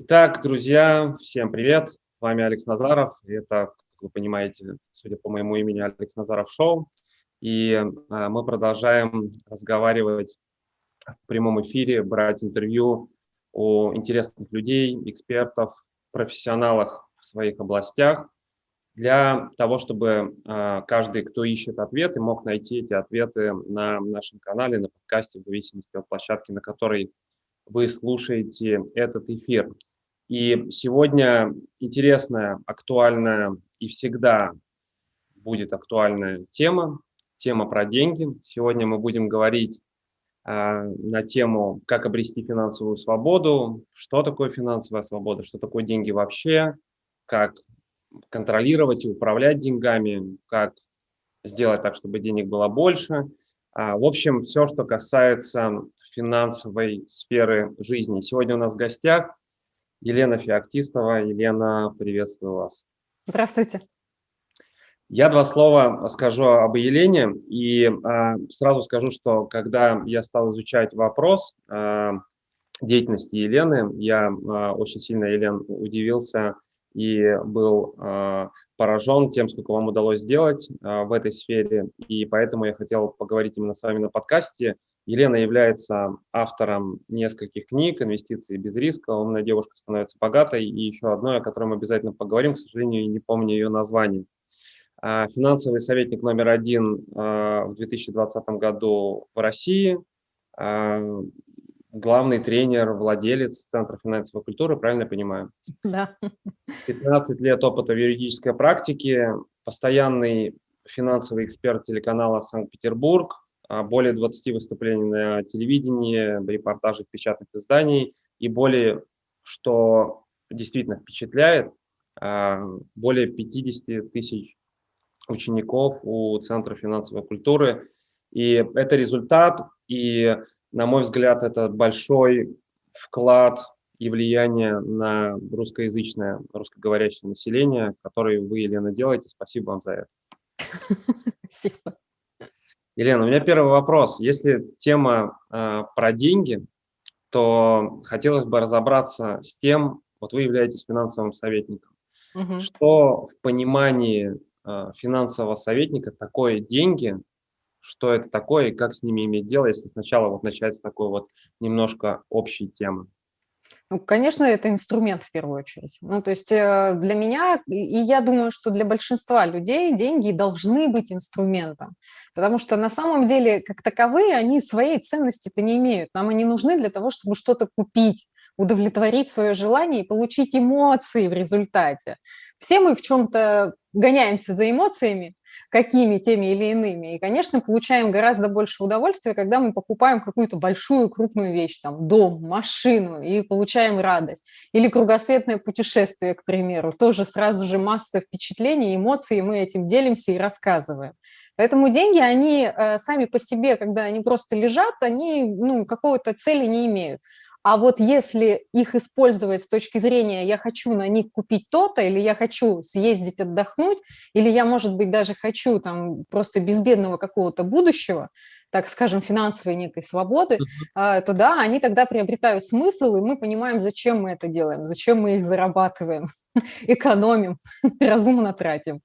Итак, друзья, всем привет. С вами Алекс Назаров. Это, как вы понимаете, судя по моему имени, Алекс Назаров Шоу. И а, мы продолжаем разговаривать в прямом эфире, брать интервью у интересных людей, экспертов, профессионалов в своих областях для того, чтобы а, каждый, кто ищет ответы, мог найти эти ответы на нашем канале, на подкасте, в зависимости от площадки, на которой вы слушаете этот эфир. И сегодня интересная, актуальная и всегда будет актуальная тема, тема про деньги. Сегодня мы будем говорить э, на тему, как обрести финансовую свободу, что такое финансовая свобода, что такое деньги вообще, как контролировать и управлять деньгами, как сделать так, чтобы денег было больше. А, в общем, все, что касается финансовой сферы жизни. Сегодня у нас в гостях Елена Феоктистова. Елена, приветствую вас. Здравствуйте. Я два слова скажу об Елене и э, сразу скажу, что когда я стал изучать вопрос э, деятельности Елены, я э, очень сильно, Елен, удивился и был э, поражен тем, сколько вам удалось сделать э, в этой сфере. И поэтому я хотел поговорить именно с вами на подкасте. Елена является автором нескольких книг «Инвестиции без риска», «Умная девушка становится богатой» и еще одной, о которой мы обязательно поговорим, к сожалению, не помню ее название. Финансовый советник номер один в 2020 году в России, главный тренер, владелец Центра финансовой культуры, правильно я понимаю? Да. 15 лет опыта в юридической практике, постоянный финансовый эксперт телеканала «Санкт-Петербург», а, более 20 выступлений на телевидении, репортажи печатных изданий и более, что действительно впечатляет, а, более 50 тысяч учеников у Центра финансовой культуры. И это результат, и на мой взгляд, это большой вклад и влияние на русскоязычное, русскоговорящее население, который вы, Елена, делаете. Спасибо вам за это. Спасибо. Елена, у меня первый вопрос. Если тема э, про деньги, то хотелось бы разобраться с тем, вот вы являетесь финансовым советником. Угу. Что в понимании э, финансового советника такое деньги, что это такое и как с ними иметь дело, если сначала вот начать с такой вот немножко общей темы? Ну, конечно, это инструмент в первую очередь. Ну, то есть э, для меня, и я думаю, что для большинства людей деньги должны быть инструментом, потому что на самом деле, как таковые, они своей ценности-то не имеют. Нам они нужны для того, чтобы что-то купить, удовлетворить свое желание и получить эмоции в результате. Все мы в чем-то гоняемся за эмоциями, какими, теми или иными, и, конечно, получаем гораздо больше удовольствия, когда мы покупаем какую-то большую, крупную вещь, там, дом, машину, и получаем радость. Или кругосветное путешествие, к примеру, тоже сразу же масса впечатлений, эмоций, и мы этим делимся и рассказываем. Поэтому деньги, они э, сами по себе, когда они просто лежат, они ну, какого-то цели не имеют. А вот если их использовать с точки зрения «я хочу на них купить то-то», или «я хочу съездить отдохнуть», или «я, может быть, даже хочу там просто безбедного какого-то будущего», так скажем, финансовой некой свободы, -huh. то да, они тогда приобретают смысл, и мы понимаем, зачем мы это делаем, зачем мы их зарабатываем, экономим, разумно тратим.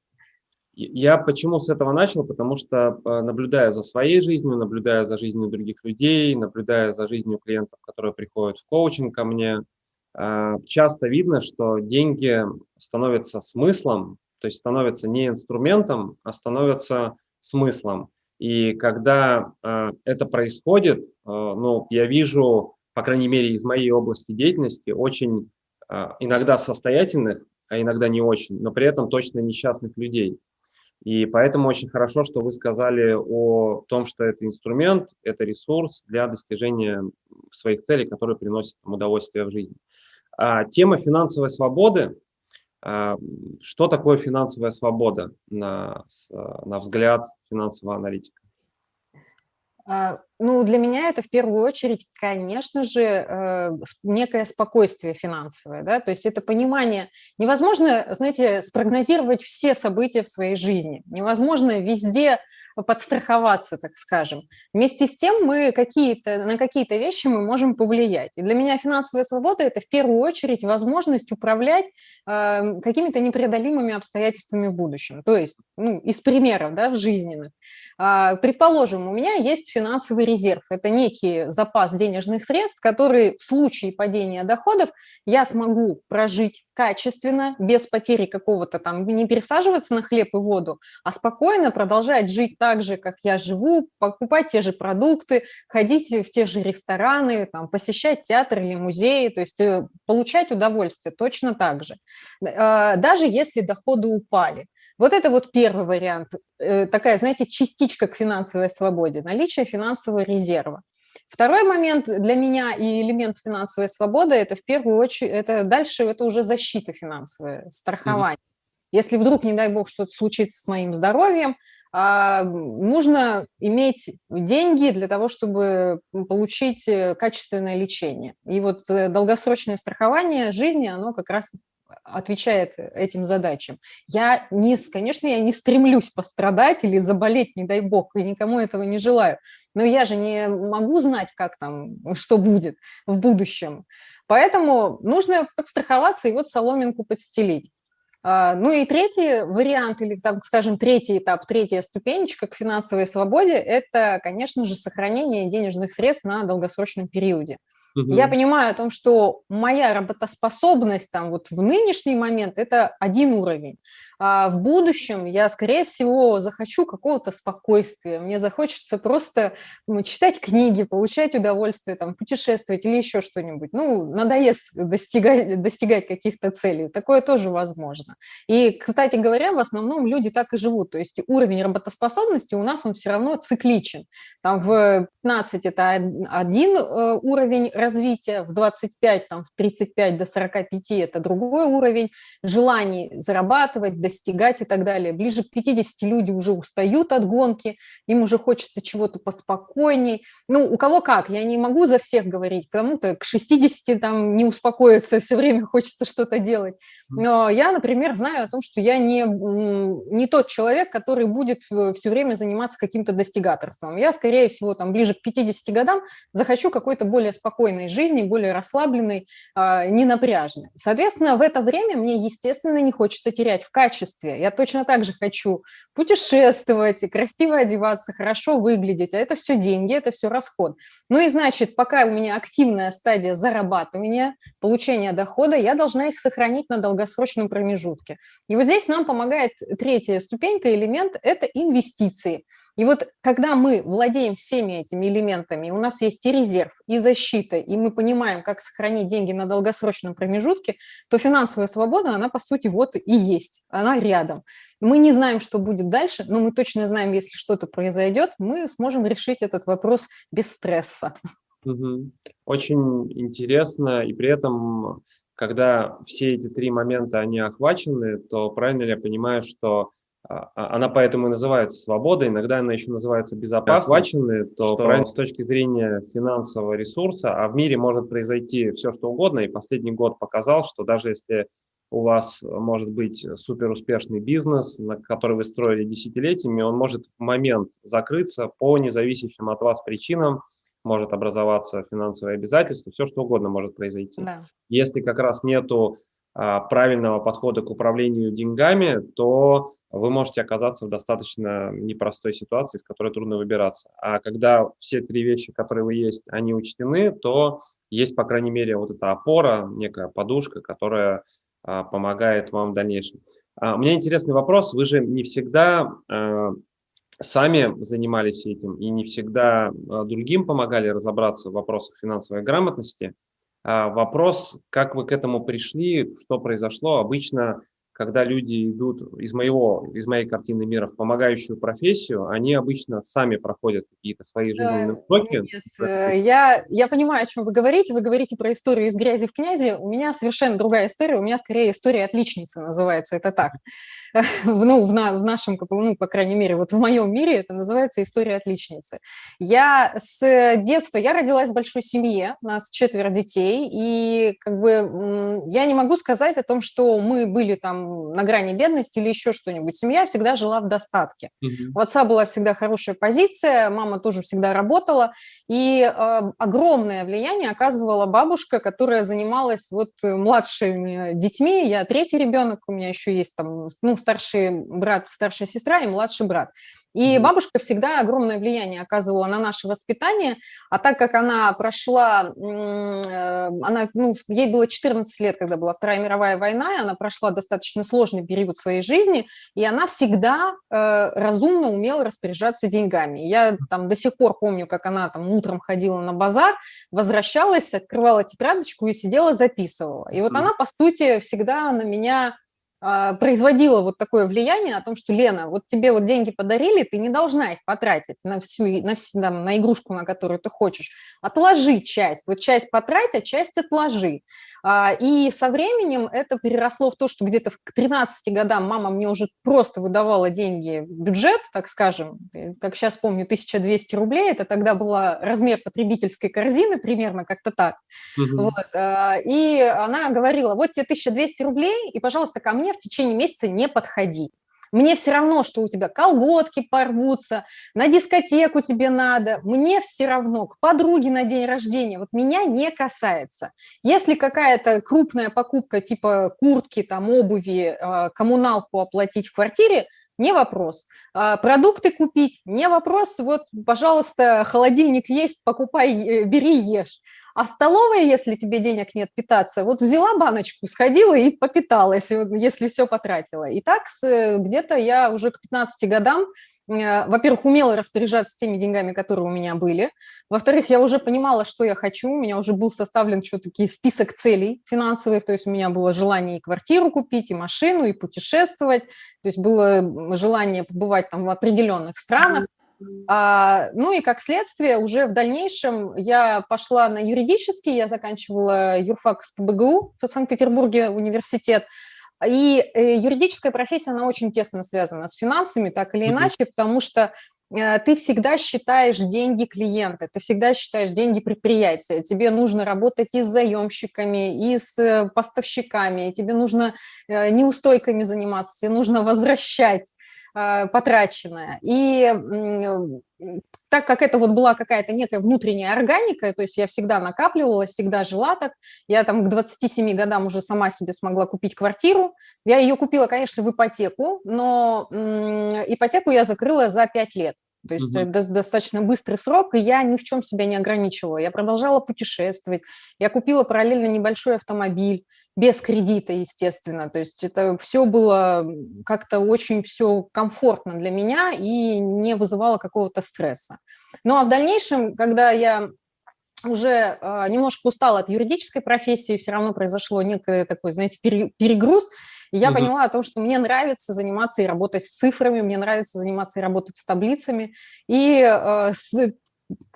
Я почему с этого начал? Потому что, э, наблюдая за своей жизнью, наблюдая за жизнью других людей, наблюдая за жизнью клиентов, которые приходят в коучинг ко мне, э, часто видно, что деньги становятся смыслом, то есть становятся не инструментом, а становятся смыслом. И когда э, это происходит, ну, я вижу, по крайней мере, из моей области деятельности, очень иногда состоятельных, а иногда не очень, но при этом точно несчастных людей. И поэтому очень хорошо, что вы сказали о том, что это инструмент, это ресурс для достижения своих целей, которые приносят им удовольствие в жизни. А, тема финансовой свободы. А, что такое финансовая свобода на, на взгляд финансового аналитика? А, ну, для меня это в первую очередь, конечно же, э, некое спокойствие финансовое, да, то есть это понимание, невозможно, знаете, спрогнозировать все события в своей жизни, невозможно везде подстраховаться, так скажем. Вместе с тем мы какие-то, на какие-то вещи мы можем повлиять. И для меня финансовая свобода – это в первую очередь возможность управлять э, какими-то непреодолимыми обстоятельствами в будущем. То есть, ну, из примеров, да, в жизненных. Э, предположим, у меня есть финансовый резерв. Это некий запас денежных средств, который в случае падения доходов я смогу прожить качественно, без потери какого-то там, не пересаживаться на хлеб и воду, а спокойно продолжать жить так же, как я живу, покупать те же продукты, ходить в те же рестораны, там, посещать театр или музеи, то есть э, получать удовольствие точно так же, а, даже если доходы упали. Вот это вот первый вариант, э, такая, знаете, частичка к финансовой свободе, наличие финансового резерва. Второй момент для меня и элемент финансовой свободы – это в первую очередь, это дальше это уже защита финансовая, страхование. Mm -hmm. Если вдруг, не дай бог, что-то случится с моим здоровьем, а, нужно иметь деньги для того, чтобы получить э, качественное лечение. И вот э, долгосрочное страхование жизни, оно как раз отвечает этим задачам. Я не, конечно, я не стремлюсь пострадать или заболеть, не дай бог, и никому этого не желаю. Но я же не могу знать, как там, что будет в будущем. Поэтому нужно подстраховаться и вот соломинку подстелить. А, ну и третий вариант, или, там, скажем, третий этап, третья ступенечка к финансовой свободе – это, конечно же, сохранение денежных средств на долгосрочном периоде. Угу. Я понимаю о том, что моя работоспособность там вот в нынешний момент – это один уровень, а в будущем я, скорее всего, захочу какого-то спокойствия, мне захочется просто ну, читать книги, получать удовольствие, там, путешествовать или еще что-нибудь. Ну, надоест достигать, достигать каких-то целей, такое тоже возможно. И, кстати говоря, в основном люди так и живут, то есть уровень работоспособности у нас он все равно цикличен. Там в 15 это один э, уровень развития, в 25, там, в 35 до 45 это другой уровень желаний зарабатывать, достигать и так далее. Ближе к 50 люди уже устают от гонки, им уже хочется чего-то поспокойней. Ну, у кого как, я не могу за всех говорить, кому-то к 60 там не успокоиться, все время хочется что-то делать. Но я, например, знаю о том, что я не, не тот человек, который будет все время заниматься каким-то достигаторством. Я, скорее всего, там ближе к 50 годам захочу какой-то более спокойной жизни, более расслабленной, а, ненапряжной. Соответственно, в это время мне, естественно, не хочется терять в качестве качестве. Я точно так же хочу путешествовать, красиво одеваться, хорошо выглядеть, а это все деньги, это все расход. Ну и значит, пока у меня активная стадия зарабатывания, получения дохода, я должна их сохранить на долгосрочном промежутке. И вот здесь нам помогает третья ступенька, элемент – это инвестиции. И вот когда мы владеем всеми этими элементами, у нас есть и резерв, и защита, и мы понимаем, как сохранить деньги на долгосрочном промежутке, то финансовая свобода, она по сути вот и есть, она рядом. Мы не знаем, что будет дальше, но мы точно знаем, если что-то произойдет, мы сможем решить этот вопрос без стресса. Очень интересно, и при этом, когда все эти три момента, они охвачены, то правильно ли я понимаю, что она поэтому и называется свобода, иногда она еще называется безопасность, то что... правильно с точки зрения финансового ресурса, а в мире может произойти все, что угодно, и последний год показал, что даже если у вас может быть супер успешный бизнес, на который вы строили десятилетиями, он может в момент закрыться по независящим от вас причинам, может образоваться финансовое обязательство, все что угодно может произойти. Да. Если как раз нету а, правильного подхода к управлению деньгами, то вы можете оказаться в достаточно непростой ситуации, из которой трудно выбираться. А когда все три вещи, которые вы есть, они учтены, то есть, по крайней мере, вот эта опора, некая подушка, которая а, помогает вам в дальнейшем. А, у меня интересный вопрос. Вы же не всегда сами занимались этим и не всегда другим помогали разобраться в вопросах финансовой грамотности. А, вопрос, как вы к этому пришли, что произошло. Обычно, когда люди идут из, моего, из моей картины мира в помогающую профессию, они обычно сами проходят какие-то свои жизненные уроки. Нет, э, я, я понимаю, о чем вы говорите. Вы говорите про историю из грязи в князи. У меня совершенно другая история. У меня скорее история отличницы называется. Это так. ну, в, на, в нашем, ну, по крайней мере, вот в моем мире это называется история отличницы. Я с детства, я родилась в большой семье, у нас четверо детей, и как бы я не могу сказать о том, что мы были там там на грани бедности или еще что-нибудь. Семья всегда жила в достатке. Угу. У отца была всегда хорошая позиция, мама тоже всегда работала, и э, огромное влияние оказывала бабушка, которая занималась вот младшими детьми. Я третий ребенок, у меня еще есть там, ну, старший брат, старшая сестра и младший брат. И бабушка всегда огромное влияние оказывала на наше воспитание, а так как она прошла, э, она, ну, ей было 14 лет, когда была Вторая мировая война, и она прошла достаточно сложный период своей жизни, и она всегда э, разумно умела распоряжаться деньгами. Я там до сих пор помню, как она там утром ходила на базар, возвращалась, открывала тетрадочку и сидела, записывала. И вот она, по сути, всегда на меня производила вот такое влияние о том, что, Лена, вот тебе вот деньги подарили, ты не должна их потратить на всю, на, всю, там, на игрушку, на которую ты хочешь. Отложи часть, вот часть потрать, а часть отложи. А, и со временем это переросло в то, что где-то к 13 годам мама мне уже просто выдавала деньги, бюджет, так скажем, как сейчас помню, 1200 рублей, это тогда был размер потребительской корзины, примерно как-то так. Угу. Вот. А, и она говорила, вот тебе 1200 рублей, и, пожалуйста, ко мне в течение месяца не подходи. Мне все равно, что у тебя колготки порвутся, на дискотеку тебе надо, мне все равно, к подруге на день рождения, вот меня не касается. Если какая-то крупная покупка типа куртки, там, обуви, а, коммуналку оплатить в квартире, не вопрос. А, продукты купить, не вопрос. Вот, пожалуйста, холодильник есть, покупай, э, бери, ешь. А в столовой, если тебе денег нет питаться, вот взяла баночку, сходила и попиталась, если все потратила. И так где-то я уже к 15 годам Э, во-первых, умела распоряжаться теми деньгами, которые у меня были. Во-вторых, я уже понимала, что я хочу. У меня уже был составлен что-то список целей финансовых. То есть у меня было желание и квартиру купить, и машину, и путешествовать. То есть было желание побывать там в определенных странах. А, ну и как следствие уже в дальнейшем я пошла на юридический, я заканчивала юрфак с ПБГУ в Санкт-Петербурге университет. И э, юридическая профессия, она очень тесно связана с финансами, так или иначе, потому что э, ты всегда считаешь деньги клиента, ты всегда считаешь деньги предприятия. Тебе нужно работать и с заемщиками, и с э, поставщиками, тебе нужно неустойками заниматься, тебе нужно возвращать потраченное. И так как это вот была какая-то некая внутренняя органика, то есть я всегда накапливала, всегда жила так, я там к 27 годам уже сама себе смогла купить квартиру, я ее купила, конечно, в ипотеку, но ипотеку я закрыла за 5 лет. То есть угу. достаточно быстрый срок, и я ни в чем себя не ограничивала. Я продолжала путешествовать, я купила параллельно небольшой автомобиль, без кредита, естественно. То есть это все было как-то очень все комфортно для меня и не вызывало какого-то стресса. Ну а в дальнейшем, когда я уже э, немножко устала от юридической профессии, все равно произошло некий такой, знаете, перегруз, и я угу. поняла о том, что мне нравится заниматься и работать с цифрами, мне нравится заниматься и работать с таблицами. И, э, с,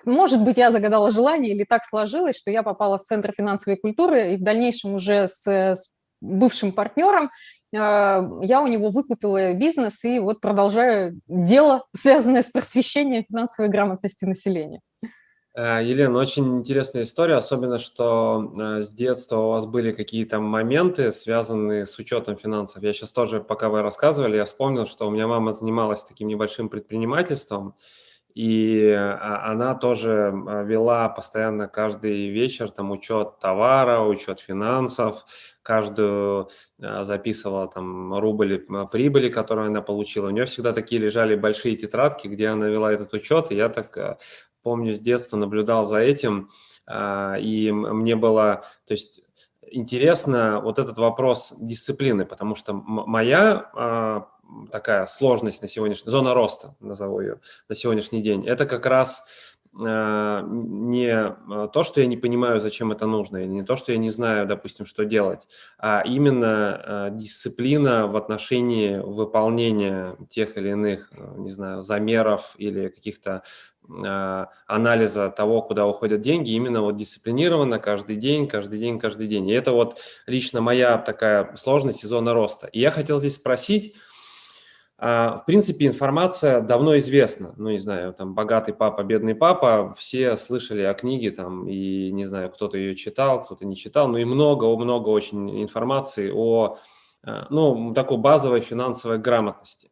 может быть, я загадала желание или так сложилось, что я попала в Центр финансовой культуры, и в дальнейшем уже с, с бывшим партнером э, я у него выкупила бизнес и вот продолжаю дело, связанное с просвещением финансовой грамотности населения. Э, Елена, очень интересная история, особенно, что э, с детства у вас были какие-то моменты, связанные с учетом финансов. Я сейчас тоже, пока вы рассказывали, я вспомнил, что у меня мама занималась таким небольшим предпринимательством, и а, она тоже э, вела постоянно каждый вечер там учет товара, учет финансов, каждую записывала там рубль прибыли, которую она получила. У нее всегда такие лежали большие тетрадки, где она вела этот учет, и я так помню, с детства наблюдал за этим, а, и мне было, то есть, интересно вот этот вопрос дисциплины, потому что моя а, такая сложность на сегодняшний, зона роста, назову ее, на сегодняшний день, это как раз а, не то, что я не понимаю, зачем это нужно, или не то, что я не знаю, допустим, что делать, а именно дисциплина в отношении выполнения тех или иных, не знаю, замеров или каких-то анализа того, куда уходят деньги, именно вот дисциплинированно каждый день, каждый день, каждый день. И это вот лично моя такая сложность и зона роста. И я хотел здесь спросить, а, в принципе, информация давно известна. Ну, не знаю, там, «Богатый папа, бедный папа», все слышали о книге, там, и, не знаю, кто-то ее читал, кто-то не читал, но и много-много очень информации о ну, такой базовой финансовой грамотности.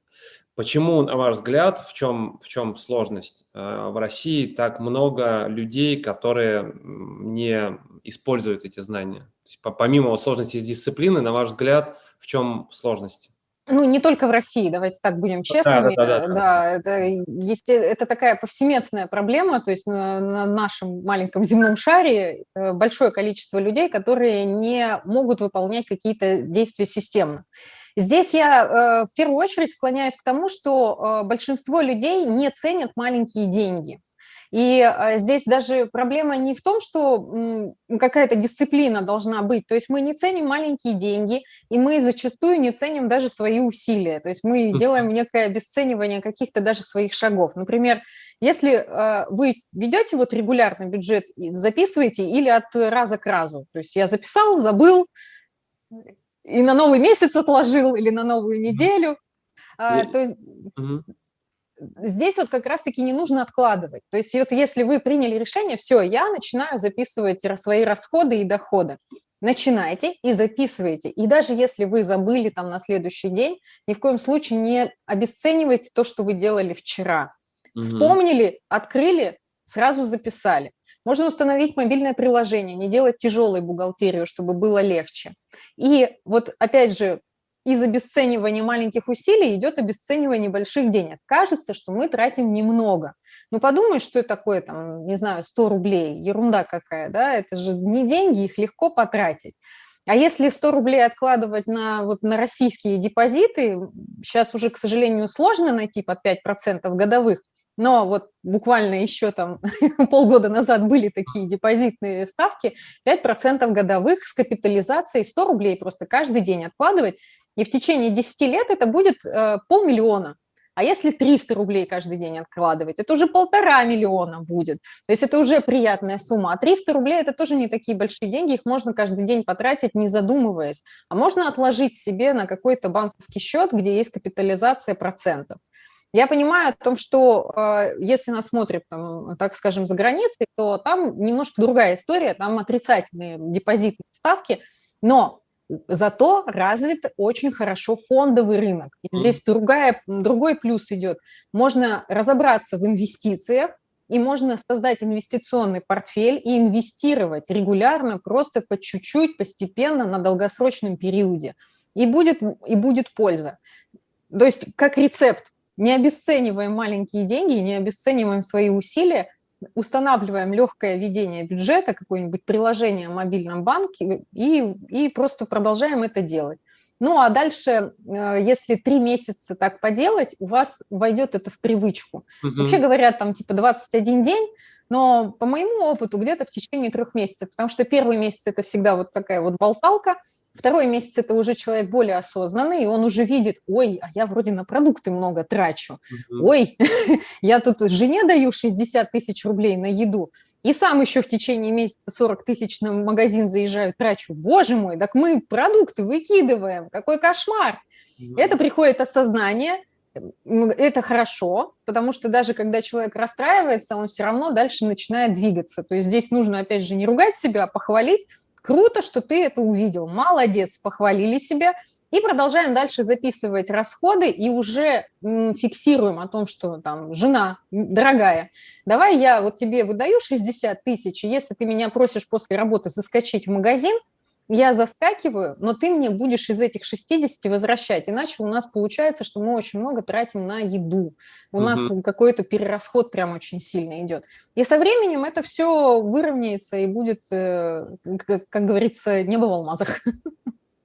Почему, на ваш взгляд, в чем, в чем сложность? В России так много людей, которые не используют эти знания. Есть, помимо сложности с дисциплины, на ваш взгляд, в чем сложность? ну, не только в России, давайте так будем честными. Да, да, да, да. да это, есть, это такая повсеместная проблема, то есть на, на нашем маленьком земном шаре э, большое количество людей, которые не могут выполнять какие-то действия системно. Здесь я э, в первую очередь склоняюсь к тому, что э, большинство людей не ценят маленькие деньги. И а, здесь даже проблема не в том, что какая-то дисциплина должна быть, то есть мы не ценим маленькие деньги, и мы зачастую не ценим даже свои усилия, то есть мы делаем некое обесценивание каких-то даже своих шагов. Например, если вы ведете вот регулярно бюджет, записываете или от раза к разу, то есть я записал, забыл, и на новый месяц отложил, или на новую неделю, а, то есть здесь вот как раз-таки не нужно откладывать. То есть вот если вы приняли решение, все, я начинаю записывать свои расходы и доходы. Начинайте и записывайте. И даже если вы забыли там на следующий день, ни в коем случае не обесценивайте то, что вы делали вчера. Угу. Вспомнили, открыли, сразу записали. Можно установить мобильное приложение, не делать тяжелой бухгалтерию, чтобы было легче. И вот опять же, из обесценивания маленьких усилий идет обесценивание больших денег. Кажется, что мы тратим немного. Ну, подумай, что такое, там, не знаю, 100 рублей, ерунда какая, да, это же не деньги, их легко потратить. А если 100 рублей откладывать на, вот, на российские депозиты, сейчас уже, к сожалению, сложно найти под 5% годовых, но вот буквально еще там полгода назад были такие депозитные ставки, 5% годовых с капитализацией 100 рублей просто каждый день откладывать, и в течение 10 лет это будет э, полмиллиона. А если 300 рублей каждый день откладывать, это уже полтора миллиона будет. То есть это уже приятная сумма. А 300 рублей – это тоже не такие большие деньги, их можно каждый день потратить, не задумываясь. А можно отложить себе на какой-то банковский счет, где есть капитализация процентов. Я понимаю о том, что э, если нас смотрят, там, так скажем, за границей, то там немножко другая история, там отрицательные депозитные ставки, но Зато развит очень хорошо фондовый рынок. И здесь другая, другой плюс идет. Можно разобраться в инвестициях, и можно создать инвестиционный портфель и инвестировать регулярно, просто по чуть-чуть, постепенно, на долгосрочном периоде. И будет, и будет польза. То есть как рецепт. Не обесцениваем маленькие деньги, не обесцениваем свои усилия, устанавливаем легкое ведение бюджета, какое-нибудь приложение в мобильном банке и, и просто продолжаем это делать. Ну, а дальше, э, если три месяца так поделать, у вас войдет это в привычку. Угу. Вообще говорят, там типа 21 день, но по моему опыту где-то в течение трех месяцев, потому что первый месяц – это всегда вот такая вот болталка, Второй месяц – это уже человек более осознанный, и он уже видит, ой, а я вроде на продукты много трачу, ой, я тут жене даю 60 тысяч рублей на еду, и сам еще в течение месяца 40 тысяч на магазин заезжаю, трачу. Боже мой, так мы продукты выкидываем, какой кошмар. Это приходит осознание, это хорошо, потому что даже когда человек расстраивается, он все равно дальше начинает двигаться. То есть здесь нужно, опять же, не ругать себя, а похвалить, Круто, что ты это увидел. Молодец, похвалили себя. И продолжаем дальше записывать расходы и уже фиксируем о том, что там жена, дорогая, давай я вот тебе выдаю 60 тысяч, если ты меня просишь после работы заскочить в магазин, я заскакиваю, но ты мне будешь из этих 60 возвращать, иначе у нас получается, что мы очень много тратим на еду, у угу. нас какой-то перерасход прям очень сильно идет. И со временем это все выровняется и будет, э, как, как говорится, небо в алмазах.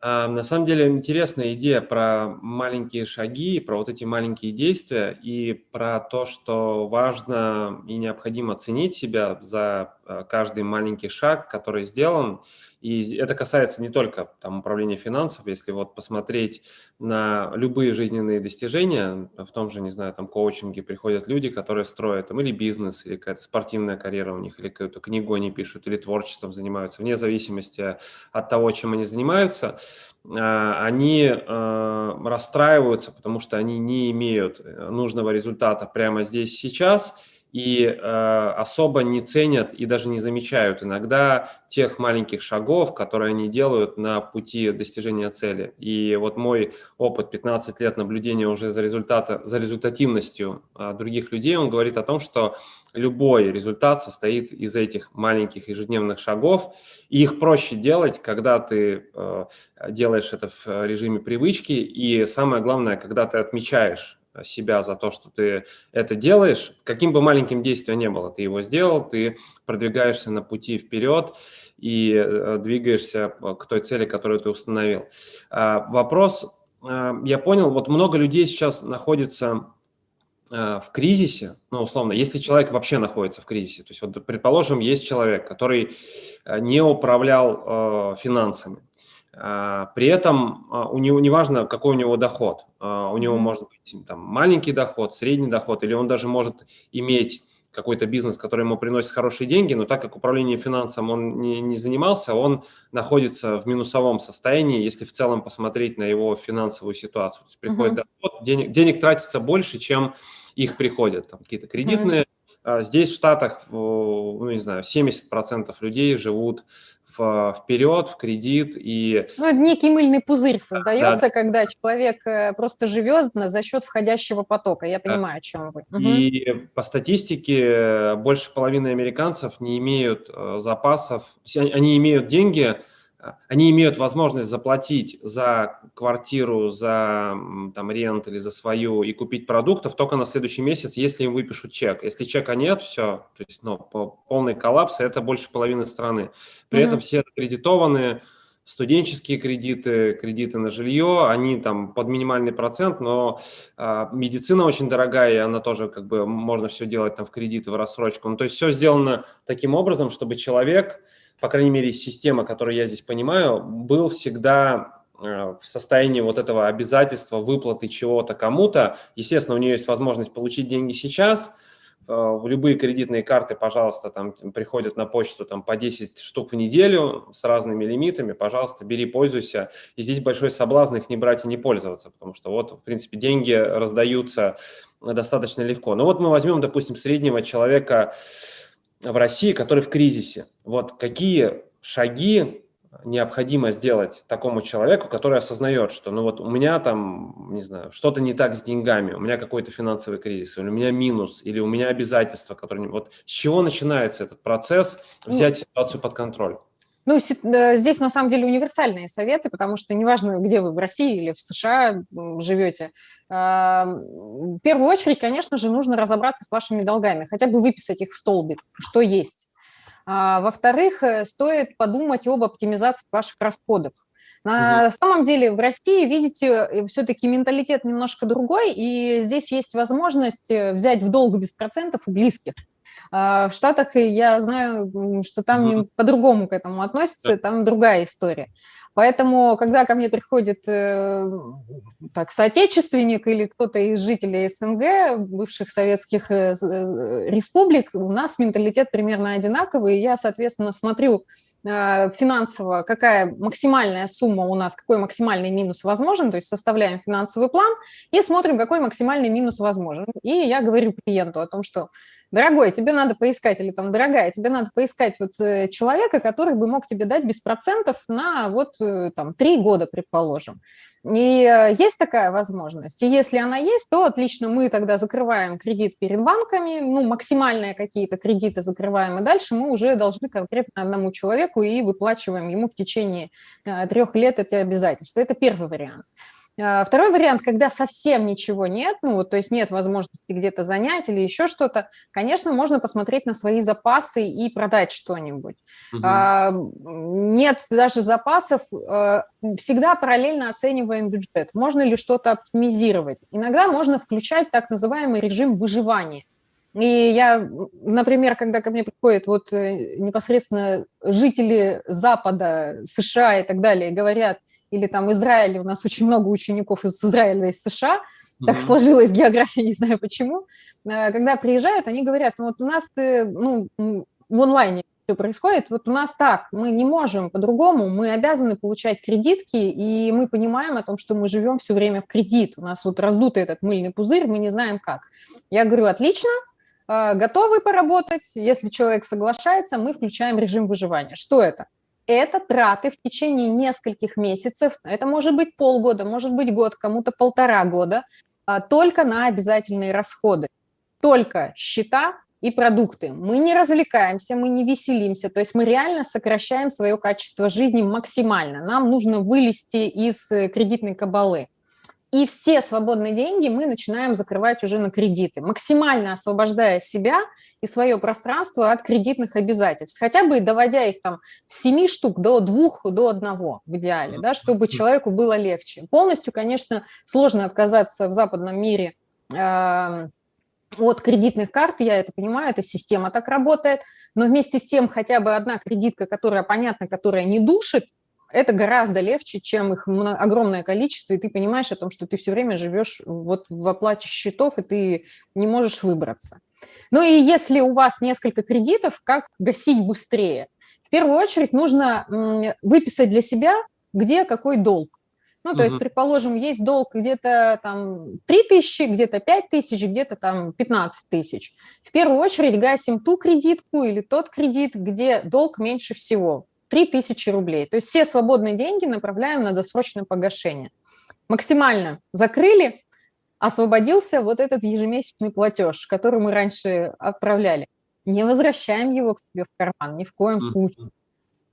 А, на самом деле интересная идея про маленькие шаги, про вот эти маленькие действия и про то, что важно и необходимо ценить себя за э, каждый маленький шаг, который сделан, и это касается не только там, управления финансов, если вот посмотреть на любые жизненные достижения, в том же, не знаю, там коучинге приходят люди, которые строят там или бизнес, или какая-то спортивная карьера у них, или какую-то книгу они пишут, или творчеством занимаются, вне зависимости от того, чем они занимаются, а, они а, расстраиваются, потому что они не имеют э, нужного результата прямо здесь сейчас, и э, особо не ценят и даже не замечают иногда тех маленьких шагов, которые они делают на пути достижения цели. И вот мой опыт 15 лет наблюдения уже за, результата, за результативностью э, других людей, он говорит о том, что любой результат состоит из этих маленьких ежедневных шагов, и их проще делать, когда ты э, делаешь это в режиме привычки, и самое главное, когда ты отмечаешь себя за то, что ты это делаешь, каким бы маленьким действием ни было, ты его сделал, ты продвигаешься на пути вперед и э, двигаешься к той цели, которую ты установил. А, вопрос, э, я понял, вот много людей сейчас находится э, в кризисе, ну, условно, если человек вообще находится в кризисе, то есть, вот, предположим, есть человек, который не управлял финансами, а, при этом а, у него неважно, какой у него доход, а, у него может быть там, маленький доход, средний доход, или он даже может иметь какой-то бизнес, который ему приносит хорошие деньги, но так как управление финансом он не, не занимался, он находится в минусовом состоянии, если в целом посмотреть на его финансовую ситуацию. То есть приходит uh -huh. доход, денег, денег тратится больше, чем их приходят, там какие-то кредитные. Uh -huh. Здесь в Штатах, ну не знаю, 70% людей живут вперед, в кредит. И... Ну, некий мыльный пузырь создается, да. когда человек э, просто живет за счет входящего потока. Я понимаю, да. о чем вы. И угу. по статистике больше половины американцев не имеют э, запасов, они имеют деньги, они имеют возможность заплатить за квартиру, за там, рент или за свою и купить продуктов только на следующий месяц, если им выпишут чек. Если чека нет, все, то есть ну, полный коллапс, это больше половины страны. При mm -hmm. этом все кредитованные, студенческие кредиты, кредиты на жилье, они там под минимальный процент, но э, медицина очень дорогая, и она тоже как бы можно все делать там в кредиты, в рассрочку. Ну, то есть все сделано таким образом, чтобы человек по крайней мере, система, которую я здесь понимаю, был всегда э, в состоянии вот этого обязательства выплаты чего-то кому-то. Естественно, у нее есть возможность получить деньги сейчас. Э, любые кредитные карты, пожалуйста, там приходят на почту там, по 10 штук в неделю с разными лимитами. Пожалуйста, бери, пользуйся. И здесь большой соблазн их не брать и не пользоваться, потому что вот, в принципе, деньги раздаются достаточно легко. Но вот мы возьмем, допустим, среднего человека, в России, который в кризисе. Вот какие шаги необходимо сделать такому человеку, который осознает, что ну вот у меня там, не знаю, что-то не так с деньгами, у меня какой-то финансовый кризис, или у меня минус, или у меня обязательства, которые... Вот с чего начинается этот процесс взять ситуацию под контроль? Ну, э, здесь на самом деле универсальные советы, потому что неважно, где вы, в России или в США живете, в первую очередь, конечно же, нужно разобраться с вашими долгами, хотя бы выписать их в столбик, что есть. А, во-вторых, э, стоит подумать об оптимизации ваших расходов. На угу. самом деле в России, видите, э, все-таки менталитет немножко другой, и здесь есть возможность взять в долг без процентов у близких. А, в Штатах я знаю, что там угу. по-другому к этому относятся, там другая история. Поэтому, когда ко мне приходит э, так, соотечественник или кто-то из жителей СНГ, бывших советских э, э, республик, у нас менталитет примерно одинаковый, и я, соответственно, смотрю финансово, какая максимальная сумма у нас, какой максимальный минус возможен, то есть составляем финансовый план и смотрим, какой максимальный минус возможен. И я говорю клиенту о том, что дорогой, тебе надо поискать, или там, дорогая, тебе надо поискать вот э, человека, который бы мог тебе дать без процентов на вот э, там три года, предположим. И э, есть такая возможность. И если она есть, то отлично, мы тогда закрываем кредит перед банками, ну, максимальные какие-то кредиты закрываем, и дальше мы уже должны конкретно одному человеку и выплачиваем ему в течение трех лет эти обязательства. Это первый вариант. А, второй вариант, когда совсем ничего нет, ну, вот, то есть нет возможности где-то занять или еще что-то, конечно, можно посмотреть на свои запасы и продать что-нибудь. Угу. А, нет даже запасов, а, всегда параллельно оцениваем бюджет. Можно ли что-то оптимизировать? Иногда можно включать так называемый режим выживания. И я, например, когда ко мне приходят вот э, непосредственно жители Запада, США и так далее, говорят, или там Израиль, у нас очень много учеников из Израиля, из США, так mm -hmm. сложилась география, не знаю почему, э, когда приезжают, они говорят, ну вот у нас ну, в онлайне все происходит, вот у нас так, мы не можем по-другому, мы обязаны получать кредитки, и мы понимаем о том, что мы живем все время в кредит, у нас вот раздутый этот мыльный пузырь, мы не знаем как. Я говорю, отлично, э, готовы поработать, если человек соглашается, мы включаем режим выживания. Что это? Это траты в течение нескольких месяцев, это может быть полгода, может быть год, кому-то полтора года, а, только на обязательные расходы. Только счета и продукты. Мы не развлекаемся, мы не веселимся, то есть мы реально сокращаем свое качество жизни максимально. Нам нужно вылезти из э, кредитной кабалы. И все свободные деньги мы начинаем закрывать уже на кредиты, максимально освобождая себя и свое пространство от кредитных обязательств, хотя бы доводя их там с 7 штук до 2, до 1 в идеале, да, чтобы человеку было легче. Полностью, конечно, сложно отказаться в западном мире э от кредитных карт, я это понимаю, эта система так работает, но вместе с тем хотя бы одна кредитка, которая понятна, которая не душит, это гораздо легче, чем их огромное количество, и ты понимаешь о том, что ты все время живешь вот в оплате счетов, и ты не можешь выбраться. Ну и если у вас несколько кредитов, как гасить быстрее? В первую очередь нужно выписать для себя, где какой долг. Ну, то угу. есть, предположим, есть долг где-то там 3 тысячи, где-то 5 тысяч, где-то там 15 тысяч. В первую очередь гасим ту кредитку или тот кредит, где долг меньше всего, 3 тысячи рублей. То есть все свободные деньги направляем на досрочное погашение. Максимально закрыли, освободился вот этот ежемесячный платеж, который мы раньше отправляли. Не возвращаем его к тебе в карман, ни в коем случае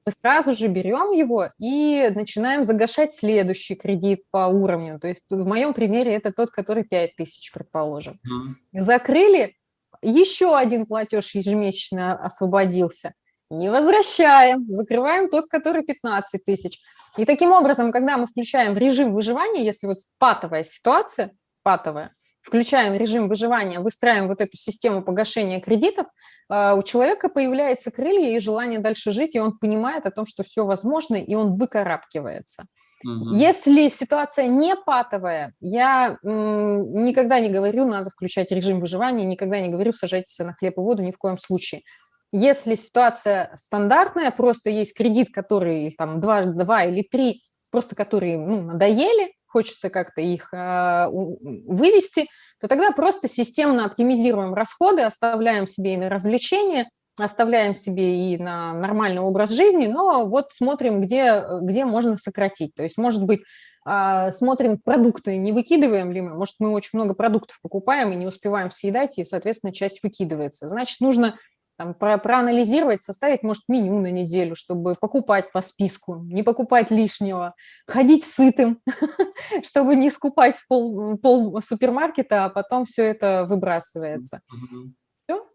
мы сразу же берем его и начинаем загашать следующий кредит по уровню. То есть в моем примере это тот, который 5 тысяч, предположим. Закрыли, еще один платеж ежемесячно освободился. Не возвращаем, закрываем тот, который 15 тысяч. И таким образом, когда мы включаем режим выживания, если вот патовая ситуация, патовая, включаем режим выживания, выстраиваем вот эту систему погашения кредитов, а, у человека появляется крылья и желание дальше жить, и он понимает о том, что все возможно, и он выкарабкивается. Угу. Если ситуация не патовая, я никогда не говорю, надо включать режим выживания, никогда не говорю, сажайтесь на хлеб и воду, ни в коем случае. Если ситуация стандартная, просто есть кредит, который там 2, 2 или 3, просто которые ну, надоели, хочется как-то их а, вывести, то тогда просто системно оптимизируем расходы, оставляем себе и на развлечения, оставляем себе и на нормальный образ жизни, но вот смотрим, где, где можно сократить. То есть, может быть, а, смотрим продукты, не выкидываем ли мы, может, мы очень много продуктов покупаем и не успеваем съедать, и, соответственно, часть выкидывается. Значит, нужно там, про, проанализировать, составить, может, меню на неделю, чтобы покупать по списку, не покупать лишнего, ходить сытым, чтобы не скупать пол, пол супермаркета, а потом все это выбрасывается. Все?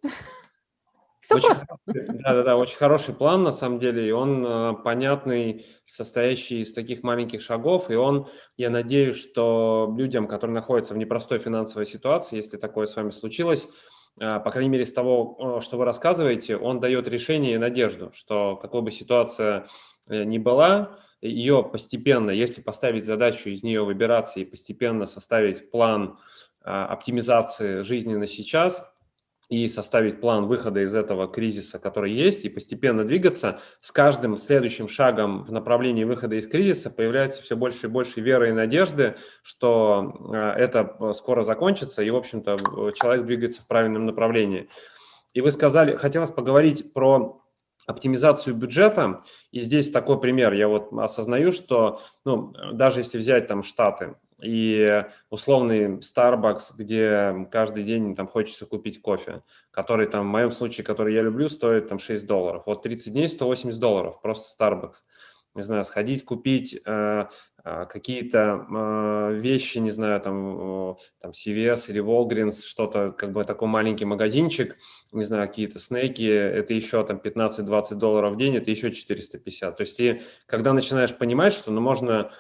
Все очень, просто. Да-да-да, очень хороший план, на самом деле, и он э, понятный, состоящий из таких маленьких шагов, и он, я надеюсь, что людям, которые находятся в непростой финансовой ситуации, если такое с вами случилось, по крайней мере, из того, что вы рассказываете, он дает решение и надежду, что какой бы ситуация э, ни была, ее постепенно, если поставить задачу из нее выбираться и постепенно составить план оптимизации жизни на сейчас, и составить план выхода из этого кризиса, который есть, и постепенно двигаться, с каждым следующим шагом в направлении выхода из кризиса появляется все больше и больше веры и надежды, что э, это э, скоро закончится, и, в общем-то, человек двигается в правильном направлении. И вы сказали, хотелось поговорить про оптимизацию бюджета, и здесь такой пример, я вот осознаю, что, ну, даже если взять там Штаты, и условный Starbucks, где каждый день там хочется купить кофе, который там, в моем случае, который я люблю, стоит там 6 долларов. Вот 30 дней 180 долларов, просто Starbucks. Не знаю, сходить купить э, э, какие-то э, вещи, не знаю, там, э, там CVS или Walgreens, что-то, как бы такой маленький магазинчик, не знаю, какие-то снеки, это еще там 15-20 долларов в день, это еще 450. То есть ты, когда начинаешь понимать, что ну, можно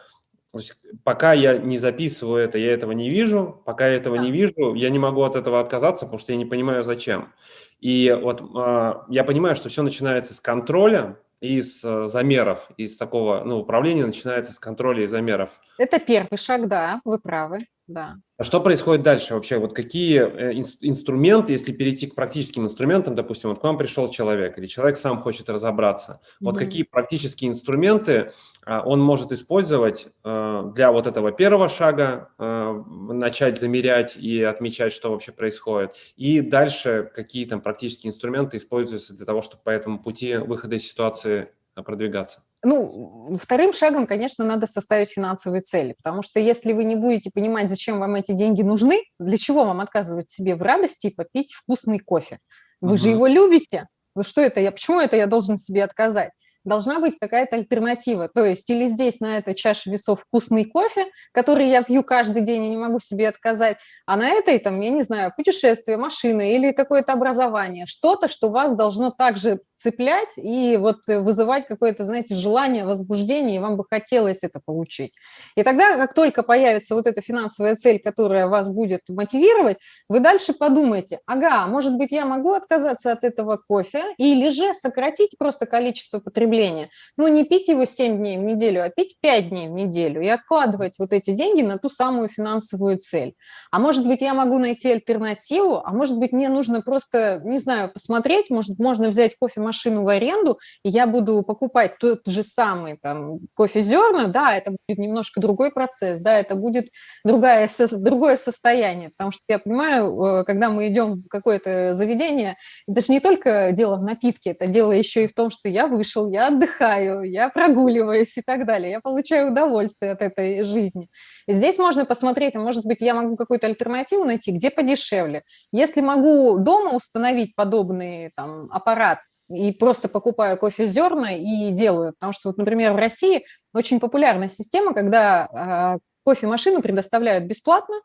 то есть, пока я не записываю это, я этого не вижу. Пока я этого не вижу, я не могу от этого отказаться, потому что я не понимаю, зачем. И вот э, я понимаю, что все начинается с контроля и с э, замеров, из такого, ну, управления начинается с контроля и замеров. Это первый шаг, да, вы правы, да. А что происходит дальше вообще? Вот какие э, инструменты, если перейти к практическим инструментам, допустим, вот к вам пришел человек, или человек сам хочет разобраться, вот mm -hmm. какие практические инструменты он может использовать для вот этого первого шага, начать замерять и отмечать, что вообще происходит. И дальше какие там практические инструменты используются для того, чтобы по этому пути выхода из ситуации продвигаться. Ну, вторым шагом, конечно, надо составить финансовые цели, потому что если вы не будете понимать, зачем вам эти деньги нужны, для чего вам отказывать себе в радости и попить вкусный кофе? Вы угу. же его любите. Ну что это я, почему это я должен себе отказать? Должна быть какая-то альтернатива. То есть или здесь на этой чаше весов вкусный кофе, который я пью каждый день и не могу себе отказать, а на этой, там, я не знаю, путешествие, машина или какое-то образование, что-то, что вас должно также цеплять и вот вызывать какое-то, знаете, желание, возбуждение, и вам бы хотелось это получить. И тогда, как только появится вот эта финансовая цель, которая вас будет мотивировать, вы дальше подумаете, ага, может быть, я могу отказаться от этого кофе или же сократить просто количество потребления потребления. Ну, не пить его 7 дней в неделю, а пить 5 дней в неделю и откладывать вот эти деньги на ту самую финансовую цель. А может быть, я могу найти альтернативу, а может быть, мне нужно просто, не знаю, посмотреть, может, можно взять кофемашину в аренду, и я буду покупать тот же самый там кофе-зерна, да, это будет немножко другой процесс, да, это будет другая, другое состояние, потому что я понимаю, э, когда мы идем в какое-то заведение, это же не только дело в напитке, это дело еще и в том, что я вышел, я отдыхаю, я прогуливаюсь и так далее, я получаю удовольствие от этой жизни. Здесь можно посмотреть, а может быть, я могу какую-то альтернативу найти, где подешевле. Если могу дома установить подобный там, аппарат, и просто покупаю кофе зерна и делаю. Потому что, вот, например, в России очень популярная система, когда э, кофемашину предоставляют бесплатно,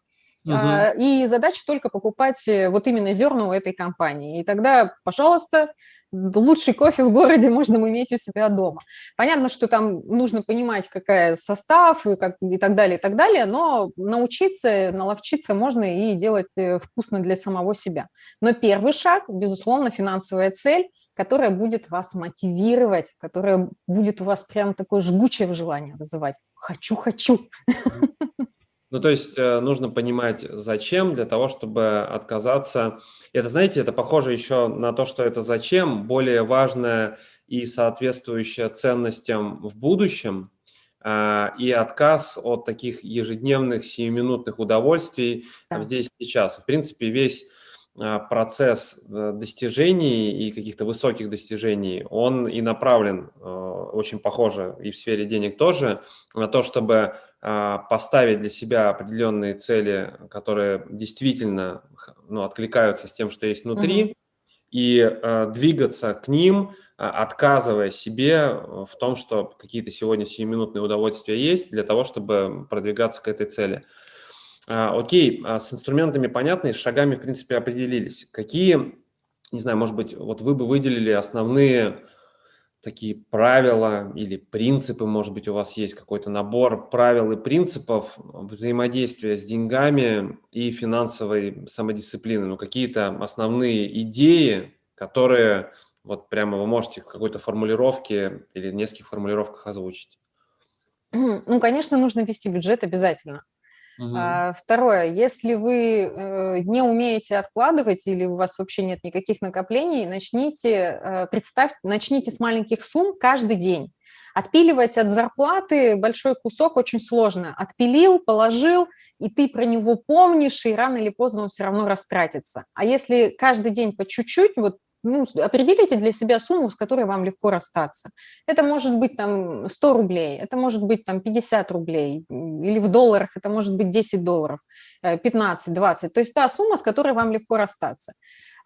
Угу. И задача только покупать э, вот именно зерна у этой компании. И тогда, пожалуйста, лучший кофе в городе можно иметь у себя дома. Понятно, что там нужно понимать, какая состав и, как, и так далее, и так далее, но научиться, наловчиться можно и делать э, вкусно для самого себя. Но первый шаг, безусловно, финансовая цель, которая будет вас мотивировать, которая будет у вас прям такое жгучее желание вызывать. Хочу, хочу. Ну, то есть э, нужно понимать, зачем, для того, чтобы отказаться. Это, знаете, это похоже еще на то, что это зачем, более важное и соответствующее ценностям в будущем, а, и отказ от таких ежедневных сиюминутных удовольствий да. здесь сейчас. В принципе, весь а, процесс э, достижений и каких-то высоких достижений, он и направлен, э, очень похоже, и в сфере денег тоже, на то, чтобы поставить для себя определенные цели, которые действительно ну, откликаются с тем, что есть внутри, угу. и э, двигаться к ним, отказывая себе в том, что какие-то сегодня сиюминутные удовольствия есть, для того, чтобы продвигаться к этой цели. А, окей, а с инструментами понятно, с шагами, в принципе, определились. Какие, не знаю, может быть, вот вы бы выделили основные такие правила или принципы, может быть, у вас есть какой-то набор правил и принципов взаимодействия с деньгами и финансовой самодисциплины, ну, какие-то основные идеи, которые вот прямо вы можете в какой-то формулировке или в нескольких формулировках озвучить. Ну, конечно, нужно вести бюджет обязательно. Угу. Второе, если вы э, не умеете откладывать или у вас вообще нет никаких накоплений, начните, э, представь, начните с маленьких сумм каждый день. Отпиливать от зарплаты большой кусок очень сложно. Отпилил, положил, и ты про него помнишь, и рано или поздно он все равно растратится. А если каждый день по чуть-чуть, вот ну, определите для себя сумму, с которой вам легко расстаться. Это может быть там 100 рублей, это может быть там 50 рублей, или в долларах это может быть 10 долларов, 15, э, 20. То есть та сумма, с которой вам легко расстаться.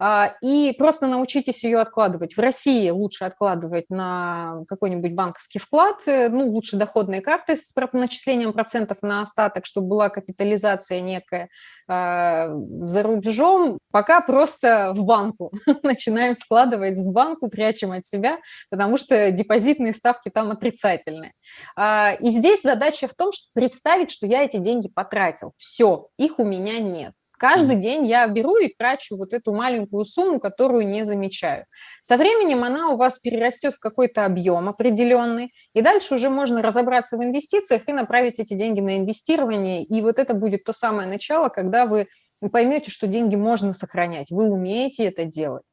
А, и просто научитесь ее откладывать. В России лучше откладывать на какой-нибудь банковский вклад, э, ну, лучше доходные карты с начислением процентов на остаток, чтобы была капитализация некая. А, за рубежом пока просто в банку. Начинаем складывать в банку, прячем от себя, потому что депозитные ставки там отрицательные. А, и здесь задача в том, чтобы представить, что я эти деньги потратил. Все, их у меня нет. Каждый день я беру и трачу вот эту маленькую сумму, которую не замечаю. Со временем она у вас перерастет в какой-то объем определенный, и дальше уже можно разобраться в инвестициях и направить эти деньги на инвестирование. И вот это будет то самое начало, когда вы поймете, что деньги можно сохранять, вы умеете это делать.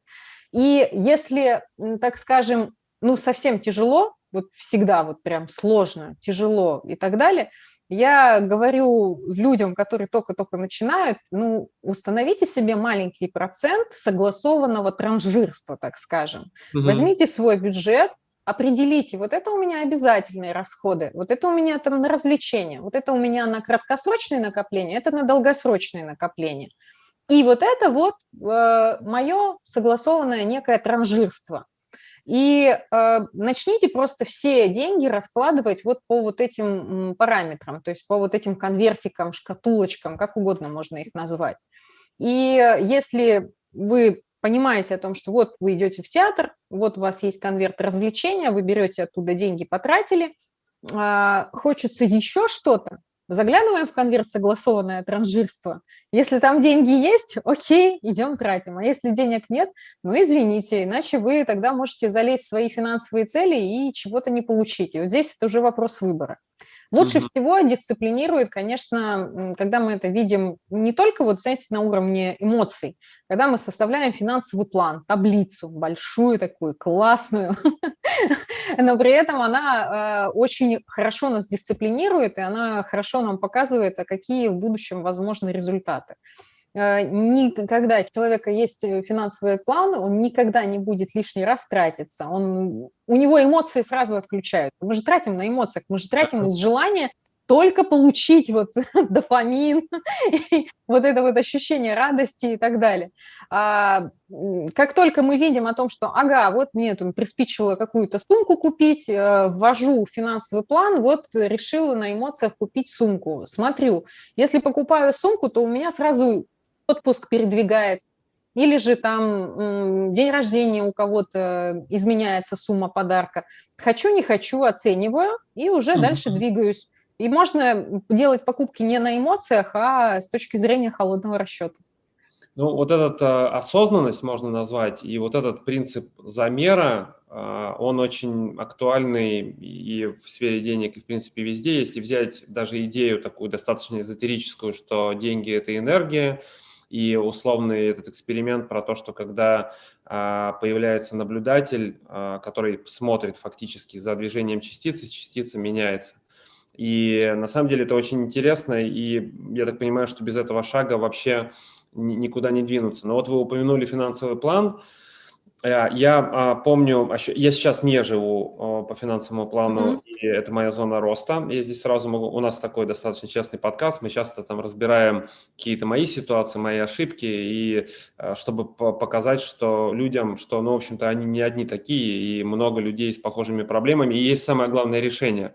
И если, так скажем, ну, совсем тяжело, вот всегда вот прям сложно, тяжело и так далее, я говорю людям, которые только-только начинают, ну, установите себе маленький процент согласованного транжирства, так скажем. Угу. Возьмите свой бюджет, определите, вот это у меня обязательные расходы, вот это у меня там на развлечения, вот это у меня на краткосрочные накопления, это на долгосрочные накопления. И вот это вот э, мое согласованное некое транжирство. И э, начните просто все деньги раскладывать вот по вот этим параметрам, то есть по вот этим конвертикам, шкатулочкам, как угодно можно их назвать. И если вы понимаете о том, что вот вы идете в театр, вот у вас есть конверт развлечения, вы берете оттуда деньги, потратили, э, хочется еще что-то, Заглядываем в конверт согласованное транжирство. Если там деньги есть, окей, идем тратим. А если денег нет, ну извините, иначе вы тогда можете залезть в свои финансовые цели и чего-то не получить. И вот здесь это уже вопрос выбора. Лучше угу. всего дисциплинирует, конечно, когда мы это видим не только, вот, знаете, на уровне эмоций, когда мы составляем финансовый план, таблицу большую такую, классную, но при этом она э, очень хорошо нас дисциплинирует, и она хорошо нам показывает, а какие в будущем возможны результаты. Э, никогда человека есть э, финансовый план, он никогда не будет лишний раз тратиться. Он, у него эмоции сразу отключают. Мы же тратим на эмоциях, мы же тратим из желания только получить вот дофамин, вот это вот ощущение радости и так далее. А, как только мы видим о том, что, ага, вот мне там приспичило какую-то сумку купить, э, ввожу финансовый план, вот решила на эмоциях купить сумку. Смотрю, если покупаю сумку, то у меня сразу отпуск передвигается, или же там день рождения у кого-то изменяется сумма подарка. Хочу, не хочу, оцениваю и уже -hmm. дальше двигаюсь. И можно делать покупки не на эмоциях, а с точки зрения холодного расчета. Ну, вот этот э, осознанность можно назвать, и вот этот принцип замера, э, он очень актуальный и в сфере денег, и в принципе везде. Если взять даже идею такую достаточно эзотерическую, что деньги – это энергия, и условный этот эксперимент про то, что когда а, появляется наблюдатель, а, который смотрит фактически за движением частицы, частица меняется. И на самом деле это очень интересно, и я так понимаю, что без этого шага вообще никуда не двинуться. Но вот вы упомянули финансовый план – я а, помню, я сейчас не живу по финансовому плану, mm -hmm. и это моя зона роста. Я здесь сразу могу, у нас такой достаточно честный подкаст, мы часто там разбираем какие-то мои ситуации, мои ошибки, и э, чтобы показать, что людям, что, ну, в общем-то, они не одни такие, и много людей с похожими проблемами, и есть самое главное решение.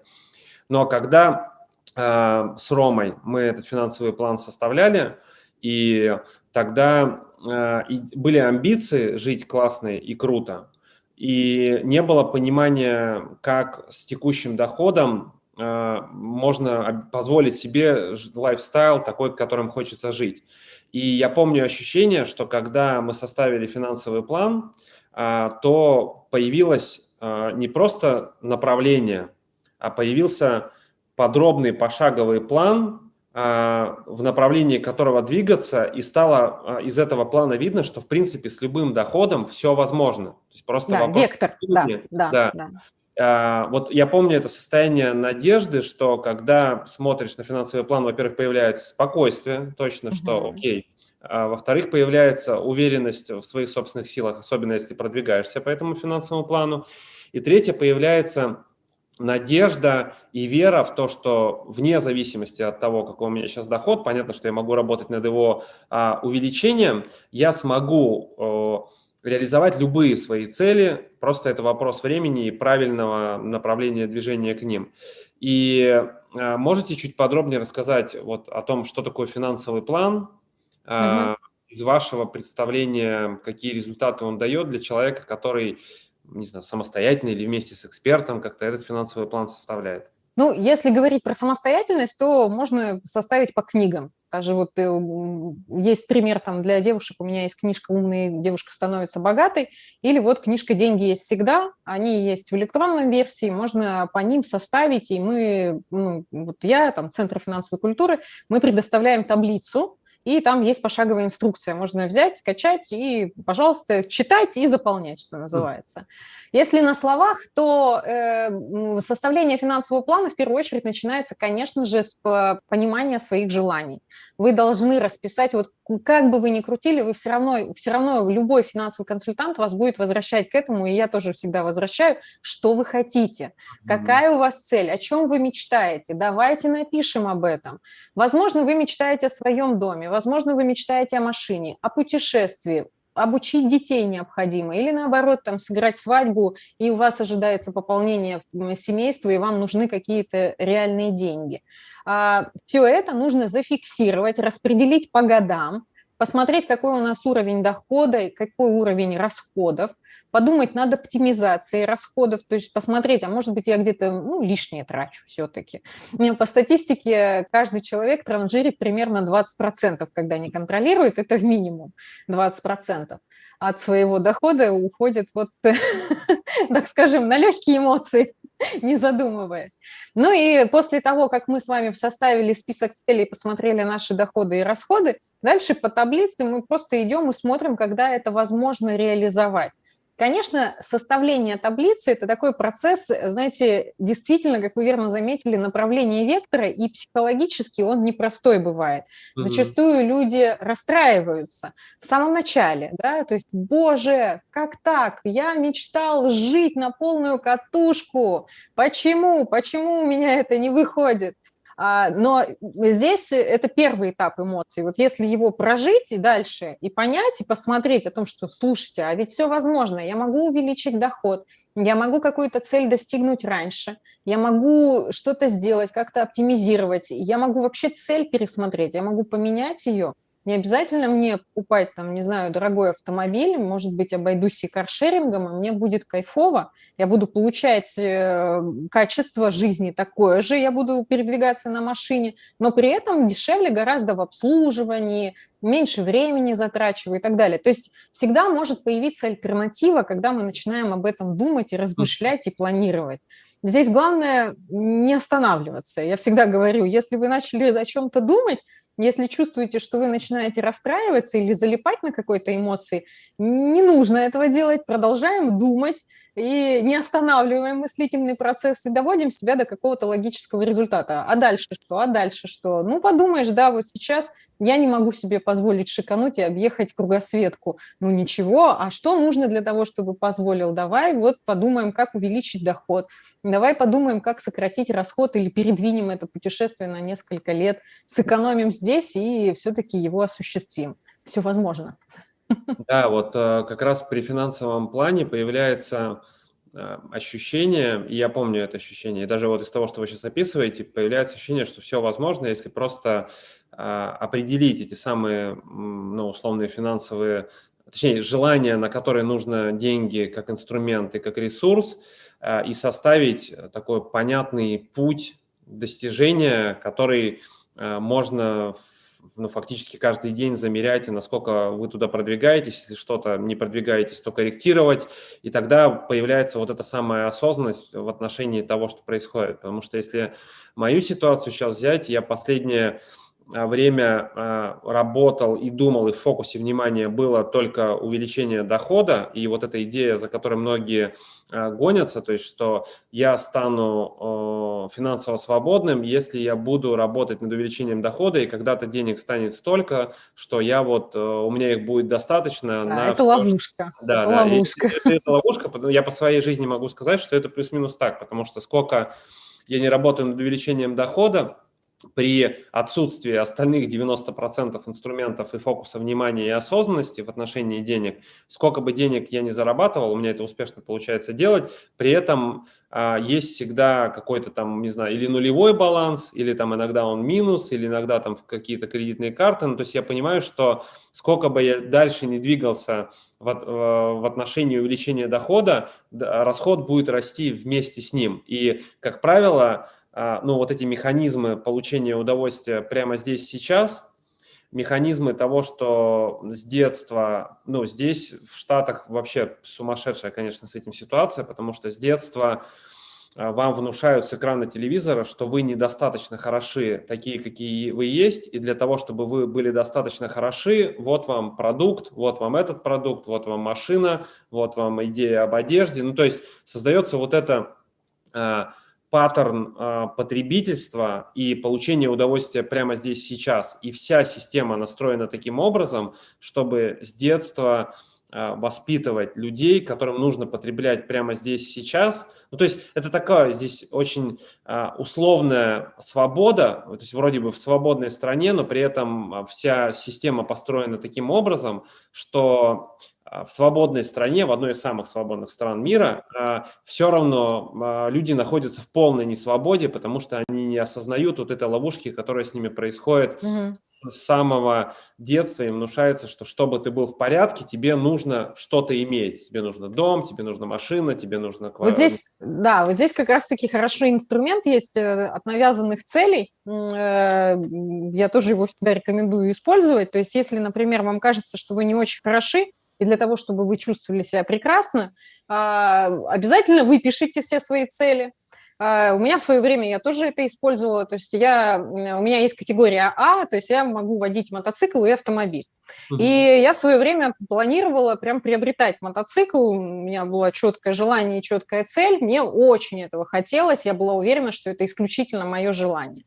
Но когда э, с Ромой мы этот финансовый план составляли, и тогда э, были амбиции жить классно и круто, и не было понимания, как с текущим доходом э, можно позволить себе лайфстайл такой, которым хочется жить. И я помню ощущение, что когда мы составили финансовый план, э, то появилось не просто направление, а появился подробный пошаговый план, а, в направлении которого двигаться, и стало а, из этого плана видно, что, в принципе, с любым доходом все возможно. То есть просто да, вопрос... вектор, да, да, да. да. А, вот я помню это состояние надежды, что когда смотришь на финансовый план, во-первых, появляется спокойствие, точно, угу. что окей, а, во-вторых, появляется уверенность в своих собственных силах, особенно если продвигаешься по этому финансовому плану, и третье, появляется надежда и вера в то, что вне зависимости от того, какой у меня сейчас доход, понятно, что я могу работать над его а, увеличением, я смогу а, реализовать любые свои цели, просто это вопрос времени и правильного направления движения к ним. И а, можете чуть подробнее рассказать вот о том, что такое финансовый план, а, угу. из вашего представления, какие результаты он дает для человека, который не знаю, самостоятельно или вместе с экспертом как-то этот финансовый план составляет? Ну, если говорить про самостоятельность, то можно составить по книгам. Даже вот э, есть пример там для девушек, у меня есть книжка «Умная девушка становится богатой», или вот книжка «Деньги есть всегда», они есть в электронной версии, можно по ним составить, и мы, ну, вот я, там, Центр финансовой культуры, мы предоставляем таблицу, и там есть пошаговая инструкция. Можно взять, скачать и, пожалуйста, читать и заполнять, что называется. Если на словах, то э, составление финансового плана в первую очередь начинается, конечно же, с понимания своих желаний. Вы должны расписать, вот как бы вы ни крутили, вы все равно, все равно любой финансовый консультант вас будет возвращать к этому, и я тоже всегда возвращаю, что вы хотите, какая у вас цель, о чем вы мечтаете, давайте напишем об этом. Возможно, вы мечтаете о своем доме, возможно, вы мечтаете о машине, о путешествии, обучить детей необходимо, или наоборот, там, сыграть свадьбу, и у вас ожидается пополнение семейства, и вам нужны какие-то реальные деньги. А, Все это нужно зафиксировать, распределить по годам, посмотреть, какой у нас уровень дохода и какой уровень расходов, подумать над оптимизацией расходов, то есть посмотреть, а может быть, я где-то ну, лишнее трачу все-таки. По статистике каждый человек транжирит примерно 20%, когда не контролирует, это в минимум 20% от своего дохода уходит вот, так скажем, на легкие эмоции, не задумываясь. Ну и после того, как мы с вами составили список целей, посмотрели наши доходы и расходы, Дальше по таблице мы просто идем и смотрим, когда это возможно реализовать. Конечно, составление таблицы – это такой процесс, знаете, действительно, как вы верно заметили, направление вектора, и психологически он непростой бывает. Зачастую люди расстраиваются в самом начале, да, то есть, боже, как так? Я мечтал жить на полную катушку, почему? Почему у меня это не выходит? А, но здесь это первый этап эмоций. Вот если его прожить и дальше, и понять, и посмотреть о том, что, слушайте, а ведь все возможно, я могу увеличить доход, я могу какую-то цель достигнуть раньше, я могу что-то сделать, как-то оптимизировать, я могу вообще цель пересмотреть, я могу поменять ее, не обязательно мне покупать, там, не знаю, дорогой автомобиль, может быть, обойдусь и каршерингом, и мне будет кайфово, я буду получать э, качество жизни такое же, я буду передвигаться на машине, но при этом дешевле гораздо в обслуживании, меньше времени затрачиваю и так далее. То есть всегда может появиться альтернатива, когда мы начинаем об этом думать и размышлять и планировать. Здесь главное не останавливаться. Я всегда говорю, если вы начали о чем-то думать, если чувствуете, что вы начинаете расстраиваться или залипать на какой-то эмоции, не нужно этого делать, продолжаем думать и не останавливаем мыслительный процесс и доводим себя до какого-то логического результата. А дальше что? А дальше что? Ну, подумаешь, да, вот сейчас я не могу себе позволить шикануть и объехать кругосветку. Ну ничего, а что нужно для того, чтобы позволил? Давай вот подумаем, как увеличить доход. Давай подумаем, как сократить расход или передвинем это путешествие на несколько лет, сэкономим здесь и все-таки его осуществим. Все возможно. Да, вот э, как раз при финансовом плане появляется э, ощущение, и я помню это ощущение, и даже вот из того, что вы сейчас описываете, появляется ощущение, что все возможно, если просто а, определить эти самые, ну, условные финансовые, точнее, желания, на которые нужно деньги как инструмент и как ресурс, а, и составить такой понятный путь достижения, который можно ну, фактически каждый день замерять, насколько вы туда продвигаетесь, если что-то не продвигаетесь, то корректировать, и тогда появляется вот эта самая осознанность в отношении того, что происходит. Потому что если мою ситуацию сейчас взять, я последние время а, работал и думал, и в фокусе внимания было только увеличение дохода, и вот эта идея, за которой многие а, гонятся, то есть что я стану финансово свободным, если я буду работать над увеличением дохода, и когда-то денег станет столько, что я вот, у меня их будет достаточно. Да, на это ловушка. Да, это да, ловушка. Это, это ловушка, я по своей жизни могу сказать, что это плюс-минус так, потому что сколько я не работаю над увеличением дохода, при отсутствии остальных 90% инструментов и фокуса внимания и осознанности в отношении денег, сколько бы денег я не зарабатывал, у меня это успешно получается делать, при этом а, есть всегда какой-то там, не знаю, или нулевой баланс, или там иногда он минус, или иногда там какие-то кредитные карты. Ну, то есть я понимаю, что сколько бы я дальше не двигался в, э, в отношении увеличения дохода, расход будет расти вместе с ним. И, как правило, ну, вот эти механизмы получения удовольствия прямо здесь, сейчас, механизмы того, что с детства, ну, здесь в Штатах вообще сумасшедшая, конечно, с этим ситуация, потому что с детства а, вам внушают с экрана телевизора, что вы недостаточно хороши, такие, какие вы есть, и для того, чтобы вы были достаточно хороши, вот вам продукт, вот вам этот продукт, вот вам машина, вот вам идея об одежде. Ну, то есть создается вот это э, паттерн э, потребительства и получения удовольствия прямо здесь сейчас. И вся система настроена таким образом, чтобы с детства а, воспитывать людей, которым нужно потреблять прямо здесь сейчас. Ну, то есть это такая здесь очень а, условная свобода, то есть вроде бы в свободной стране, но при этом а, вся система построена таким образом, что в свободной стране, в одной из самых свободных стран мира, все равно люди находятся в полной несвободе, потому что они не осознают вот этой ловушки, которая с ними происходит угу с самого детства им внушается, что чтобы ты был в порядке, тебе нужно что-то иметь. Тебе нужно дом, тебе нужна машина, тебе нужно... Вот здесь, да, вот здесь как раз-таки хороший инструмент есть э, от навязанных целей. Э, я тоже его всегда рекомендую использовать. То есть если, например, вам кажется, что вы не очень хороши, и для того, чтобы вы чувствовали себя прекрасно, а, обязательно выпишите все свои цели, а, у меня в свое время я тоже это использовала, то есть я, у меня есть категория А, то есть я могу водить мотоцикл и автомобиль. Uh -huh. И я в свое время планировала прям приобретать мотоцикл, у меня было четкое желание и четкая цель, мне очень этого хотелось, я была уверена, что это исключительно мое желание.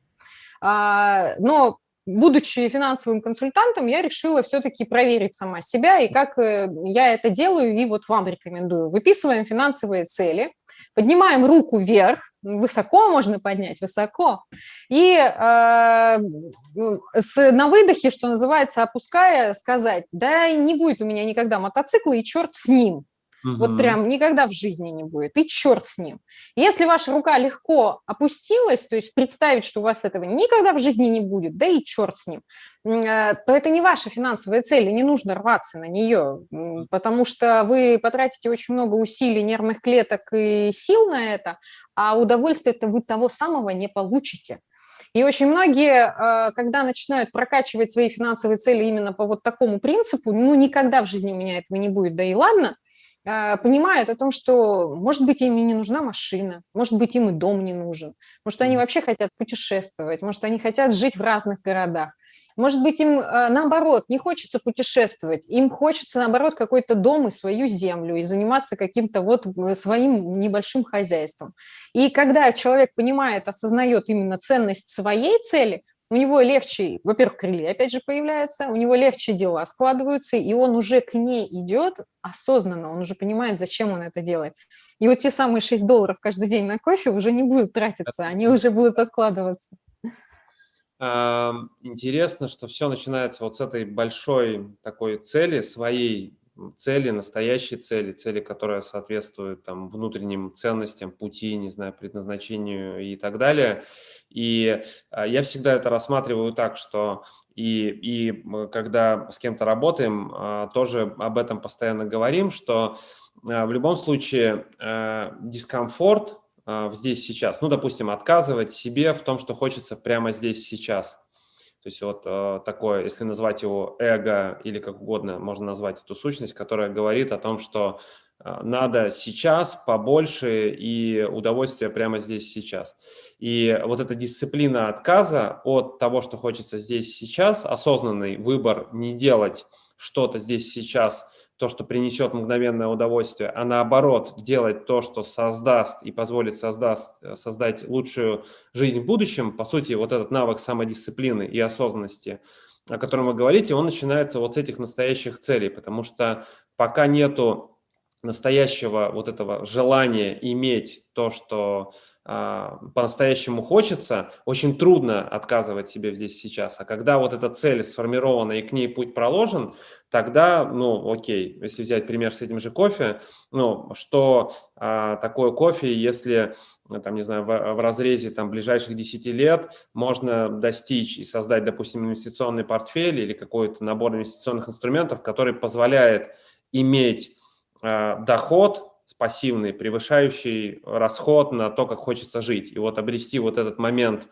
А, но будучи финансовым консультантом, я решила все-таки проверить сама себя и как э, я это делаю, и вот вам рекомендую. Выписываем финансовые цели, поднимаем руку вверх, высоко можно поднять, высоко, и э, с, на выдохе, что называется, опуская, сказать, да не будет у меня никогда мотоцикла, и черт с ним. Угу. Вот прям никогда в жизни не будет. И черт с ним. Если ваша рука легко опустилась, то есть представить, что у вас этого никогда в жизни не будет, да и черт с ним, э, то это не ваша финансовая цель, и не нужно рваться на нее, потому что вы потратите очень много усилий, нервных клеток и сил на это, а удовольствие-то вы того самого не получите. И очень многие, э, когда начинают прокачивать свои финансовые цели именно по вот такому принципу, ну, никогда в жизни у меня этого не будет, да и ладно, понимают о том, что, может быть, им и не нужна машина, может быть, им и дом не нужен, может, они вообще хотят путешествовать, может, они хотят жить в разных городах, может быть, им, а, наоборот, не хочется путешествовать, им хочется, наоборот, какой-то дом и свою землю, и заниматься каким-то вот э, своим небольшим хозяйством. И когда человек понимает, осознает именно ценность своей цели – у него легче, во-первых, крылья опять же появляются, у него легче дела складываются, и он уже к ней идет осознанно, он уже понимает, зачем он это делает. И вот те самые 6 долларов каждый день на кофе уже не будут тратиться, они уже будут откладываться. Интересно, что все начинается вот с этой большой такой цели, своей цели, настоящей цели, цели, которая соответствует там внутренним ценностям, пути, не знаю, предназначению и так далее. И а, я всегда это рассматриваю так, что и, и когда с кем-то работаем, а, тоже об этом постоянно говорим, что а, в любом случае дискомфорт здесь сейчас, ну, допустим, отказывать себе в том, что хочется прямо здесь сейчас. То есть вот такое, если назвать его эго или как угодно, можно назвать эту сущность, которая говорит о том, что надо сейчас побольше и удовольствие прямо здесь сейчас. И вот эта дисциплина отказа от того, что хочется здесь сейчас, осознанный выбор не делать что-то здесь сейчас, то, что принесет мгновенное удовольствие, а наоборот делать то, что создаст и позволит создаст, создать лучшую жизнь в будущем, по сути, вот этот навык самодисциплины и осознанности, о котором вы говорите, он начинается вот с этих настоящих целей, потому что пока нету настоящего вот этого желания иметь то, что а, по-настоящему хочется, очень трудно отказывать себе здесь сейчас. А когда вот эта цель сформирована и к ней путь проложен, тогда, ну, окей, если взять пример с этим же кофе, ну, что а, такое кофе, если, там, не знаю, в, в разрезе там ближайших 10 лет можно достичь и создать, допустим, инвестиционный портфель или какой-то набор инвестиционных инструментов, который позволяет иметь доход пассивный, превышающий расход на то, как хочется жить. И вот обрести вот этот момент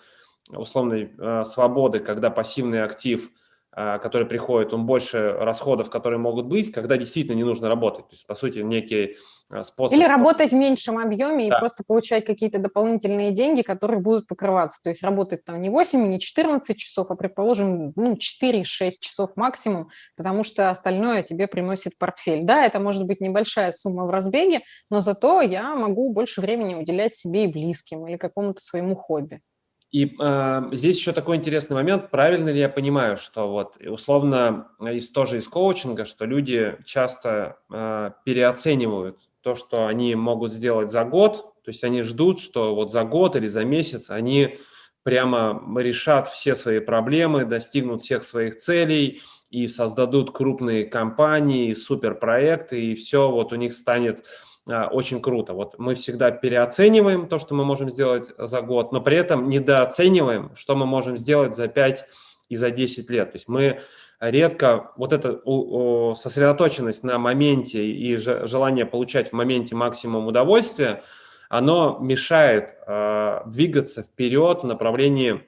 условной э, свободы, когда пассивный актив который приходит, он больше расходов, которые могут быть, когда действительно не нужно работать. То есть, по сути, некий а, способ... Или работать в меньшем объеме да. и просто получать какие-то дополнительные деньги, которые будут покрываться. То есть работать там не 8, не 14 часов, а, предположим, ну, 4-6 часов максимум, потому что остальное тебе приносит портфель. Да, это может быть небольшая сумма в разбеге, но зато я могу больше времени уделять себе и близким или какому-то своему хобби. И э, здесь еще такой интересный момент, правильно ли я понимаю, что вот условно из тоже из коучинга, что люди часто э, переоценивают то, что они могут сделать за год, то есть они ждут, что вот за год или за месяц они прямо решат все свои проблемы, достигнут всех своих целей и создадут крупные компании, суперпроекты, и все вот у них станет очень круто. Вот мы всегда переоцениваем то, что мы можем сделать за год, но при этом недооцениваем, что мы можем сделать за 5 и за 10 лет. То есть мы редко, вот эта сосредоточенность на моменте и желание получать в моменте максимум удовольствия, оно мешает э, двигаться вперед в направлении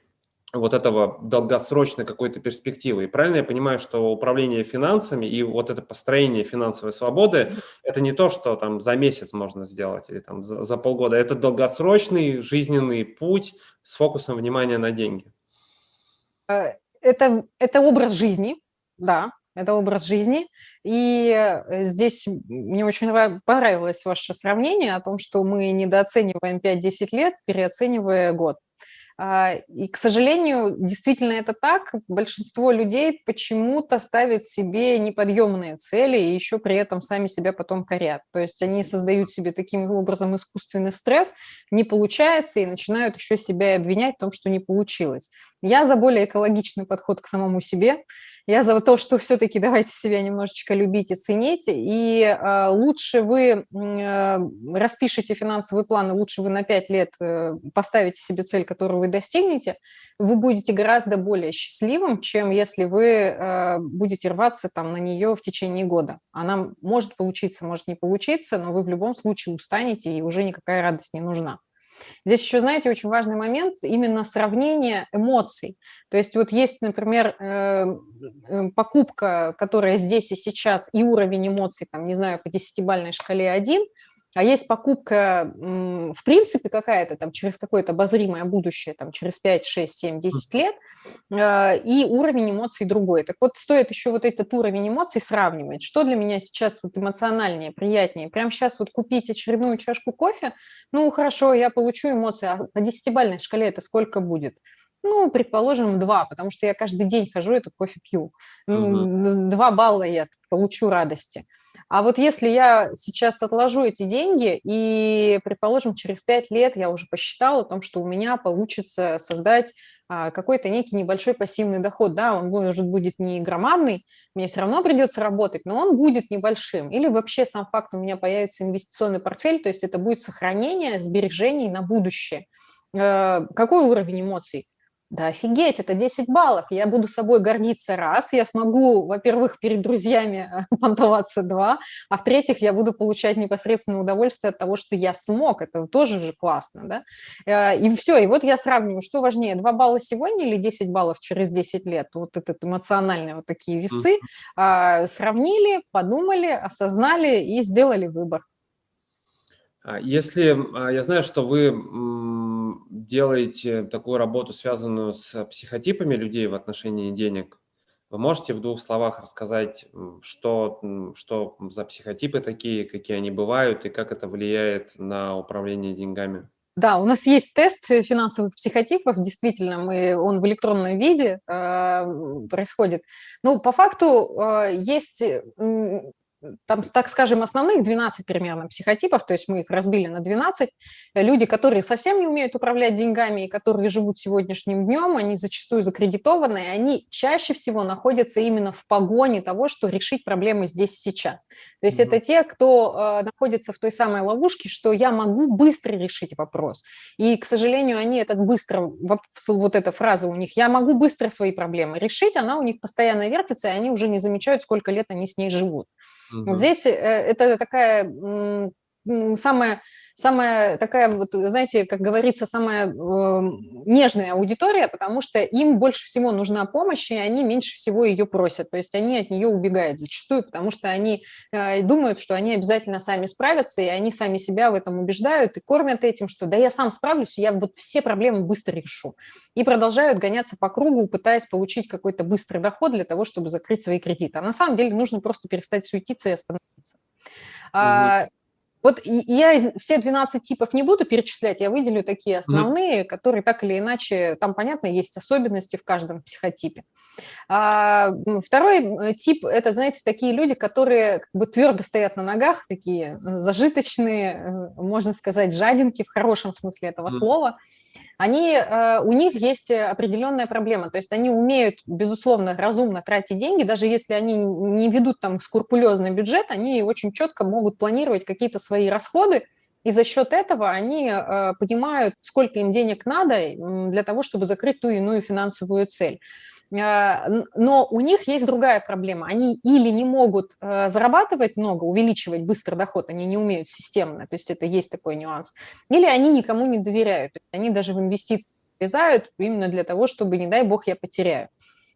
вот этого долгосрочной какой-то перспективы. И правильно я понимаю, что управление финансами и вот это построение финансовой свободы – это не то, что там за месяц можно сделать или там за, за полгода. Это долгосрочный жизненный путь с фокусом внимания на деньги. Э, это, это образ жизни, да, это образ жизни. И э, здесь мне очень понравилось ваше сравнение о том, что мы недооцениваем 5-10 лет, переоценивая год. А, и, к сожалению, действительно это так. Большинство людей почему-то ставят себе неподъемные цели и еще при этом сами себя потом корят. То есть они создают себе таким образом искусственный стресс, не получается, и начинают еще себя обвинять в том, что не получилось. Я за более экологичный подход к самому себе. Я за то, что все-таки давайте себя немножечко любить и ценить, и э, лучше вы э, распишите финансовый план, и лучше вы на 5 лет э, поставите себе цель, которую вы достигнете, вы будете гораздо более счастливым, чем если вы э, будете рваться там на нее в течение года. Она может получиться, может не получиться, но вы в любом случае устанете, и уже никакая радость не нужна. Здесь еще, знаете, очень важный момент именно сравнение эмоций. То есть вот есть, например, э, покупка, которая здесь и сейчас, и уровень эмоций, там, не знаю, по десятибальной шкале 1, а есть покупка, в принципе, какая-то там через какое-то обозримое будущее, там через 5, 6, 7, 10 лет, а, и уровень эмоций другой. Так вот, стоит еще вот этот уровень эмоций сравнивать. Что для меня сейчас вот эмоциональнее, приятнее? Прямо сейчас вот купить очередную чашку кофе, ну, хорошо, я получу эмоции, а по десятибальной шкале это сколько будет? Ну, предположим, два, потому что я каждый день хожу, эту кофе пью. Два балла я получу радости. А вот если я сейчас отложу эти деньги, и, предположим, через пять лет я уже посчитала о том, что у меня получится создать а, какой-то некий небольшой пассивный доход, да, он может будет не громадный, мне все равно придется работать, но он будет небольшим. Или вообще сам факт, у меня появится инвестиционный портфель, то есть это будет сохранение сбережений на будущее. Э, какой уровень эмоций? Да офигеть, это 10 баллов, я буду собой гордиться раз, я смогу, во-первых, перед друзьями э, понтоваться два, а в-третьих, я буду получать непосредственное удовольствие от того, что я смог, это тоже же классно, да, э, и все, и вот я сравниваю, что важнее, 2 балла сегодня или 10 баллов через 10 лет, вот этот эмоциональные вот такие весы, а, сравнили, подумали, осознали и сделали выбор. А если, а, я знаю, что вы делаете такую работу, связанную с психотипами людей в отношении денег, вы можете в двух словах рассказать, что, что за психотипы такие, какие они бывают и как это влияет на управление деньгами? Да, у нас есть тест финансовых психотипов, действительно, мы, он в электронном виде э, происходит. Ну, по факту э, есть там, так скажем, основных 12 примерно психотипов, то есть мы их разбили на 12. Люди, которые совсем не умеют управлять деньгами и которые живут сегодняшним днем, они зачастую закредитованы, и они чаще всего находятся именно в погоне того, что решить проблемы здесь сейчас. То есть mm -hmm. это те, кто э, находится в той самой ловушке, что я могу быстро решить вопрос. И, к сожалению, они этот быстро, вот эта фраза у них, я могу быстро свои проблемы решить, она у них постоянно вертится, и они уже не замечают, сколько лет они с ней живут. Здесь э, это такая самая самая такая, вот, знаете, как говорится, самая э, нежная аудитория, потому что им больше всего нужна помощь, и они меньше всего ее просят. То есть они от нее убегают зачастую, потому что они э, думают, что они обязательно сами справятся, и они сами себя в этом убеждают и кормят этим, что да я сам справлюсь, я вот все проблемы быстро решу. И продолжают гоняться по кругу, пытаясь получить какой-то быстрый доход для того, чтобы закрыть свои кредиты. А на самом деле нужно просто перестать суетиться и остановиться. Угу. Вот я все 12 типов не буду перечислять, я выделю такие основные, mm. которые так или иначе, там, понятно, есть особенности в каждом психотипе. А, второй тип – это, знаете, такие люди, которые как бы твердо стоят на ногах, такие зажиточные, э, можно сказать, жадинки в хорошем смысле этого mm. слова они, э, у них есть определенная проблема, то есть они умеют, безусловно, разумно тратить деньги, даже если они не ведут там скрупулезный бюджет, они очень четко могут планировать какие-то свои расходы, и за счет этого они э, понимают, сколько им денег надо для того, чтобы закрыть ту иную финансовую цель. А, но у них есть другая проблема. Они или не могут э, зарабатывать много, увеличивать быстро доход, они не умеют системно, то есть это есть такой нюанс, или они никому не доверяют, они даже в инвестиции влезают именно для того, чтобы, не дай бог, я потеряю.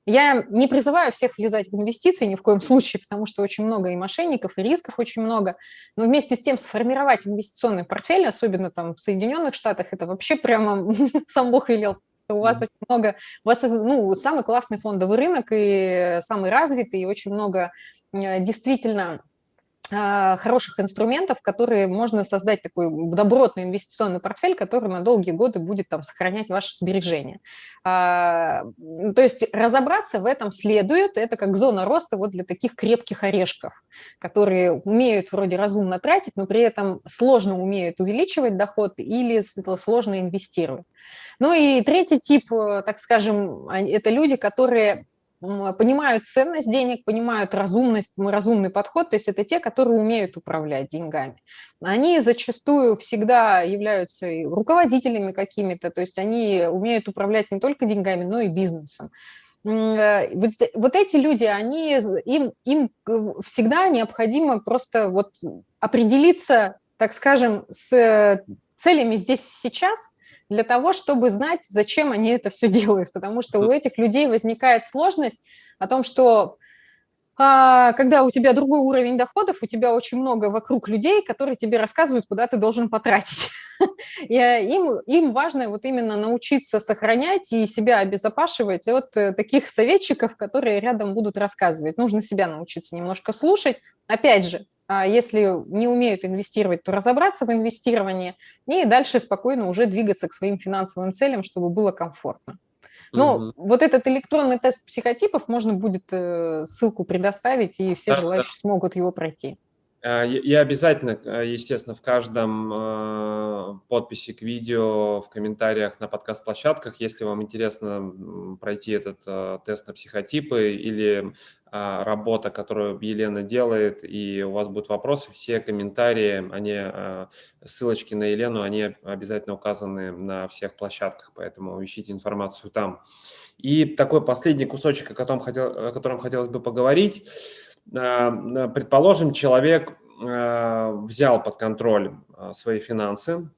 Я не призываю всех влезать в инвестиции ни в коем случае, потому что очень много и мошенников, и рисков очень много. Но вместе с тем сформировать инвестиционный портфель, особенно там в Соединенных Штатах, это вообще прямо сам Бог велел у вас очень много, у вас ну, самый классный фондовый рынок и самый развитый, и очень много э, действительно хороших инструментов, которые можно создать такой добротный инвестиционный портфель, который на долгие годы будет там сохранять ваши сбережения. А, то есть разобраться в этом следует, это как зона роста вот для таких крепких орешков, которые умеют вроде разумно тратить, но при этом сложно умеют увеличивать доход или сложно инвестировать. Ну и третий тип, э, так скажем, это люди, которые понимают ценность денег, понимают разумность, разумный подход, то есть это те, которые умеют управлять деньгами. Они зачастую всегда являются руководителями какими-то, то есть они умеют управлять не только деньгами, но и бизнесом. Э, вот, вот эти люди, они, им, им всегда необходимо просто вот определиться, так скажем, с целями здесь сейчас – для того, чтобы знать, зачем они это все делают, потому что у этих людей возникает сложность о том, что а, когда у тебя другой уровень доходов, у тебя очень много вокруг людей, которые тебе рассказывают, куда ты должен потратить. И э, им, им важно вот именно научиться сохранять и себя обезопашивать от э, таких советчиков, которые рядом будут рассказывать. Нужно себя научиться немножко слушать. Опять же, если не умеют инвестировать, то разобраться в инвестировании и дальше спокойно уже двигаться к своим финансовым целям, чтобы было комфортно. Но угу. вот этот электронный тест психотипов можно будет э, ссылку предоставить, и все да, желающие да. смогут его пройти. Э, я обязательно, э, естественно, в каждом э, подписи к видео, в комментариях на подкаст-площадках, если вам интересно пройти этот тест на психотипы или работа, которую Елена делает, и у вас будут вопросы, все комментарии, они, ссылочки на Елену, они обязательно указаны на всех площадках, поэтому ищите информацию там. И такой последний кусочек, о котором, хотел, о котором хотелось бы поговорить – Э, предположим, человек э, взял под контроль э, свои финансы,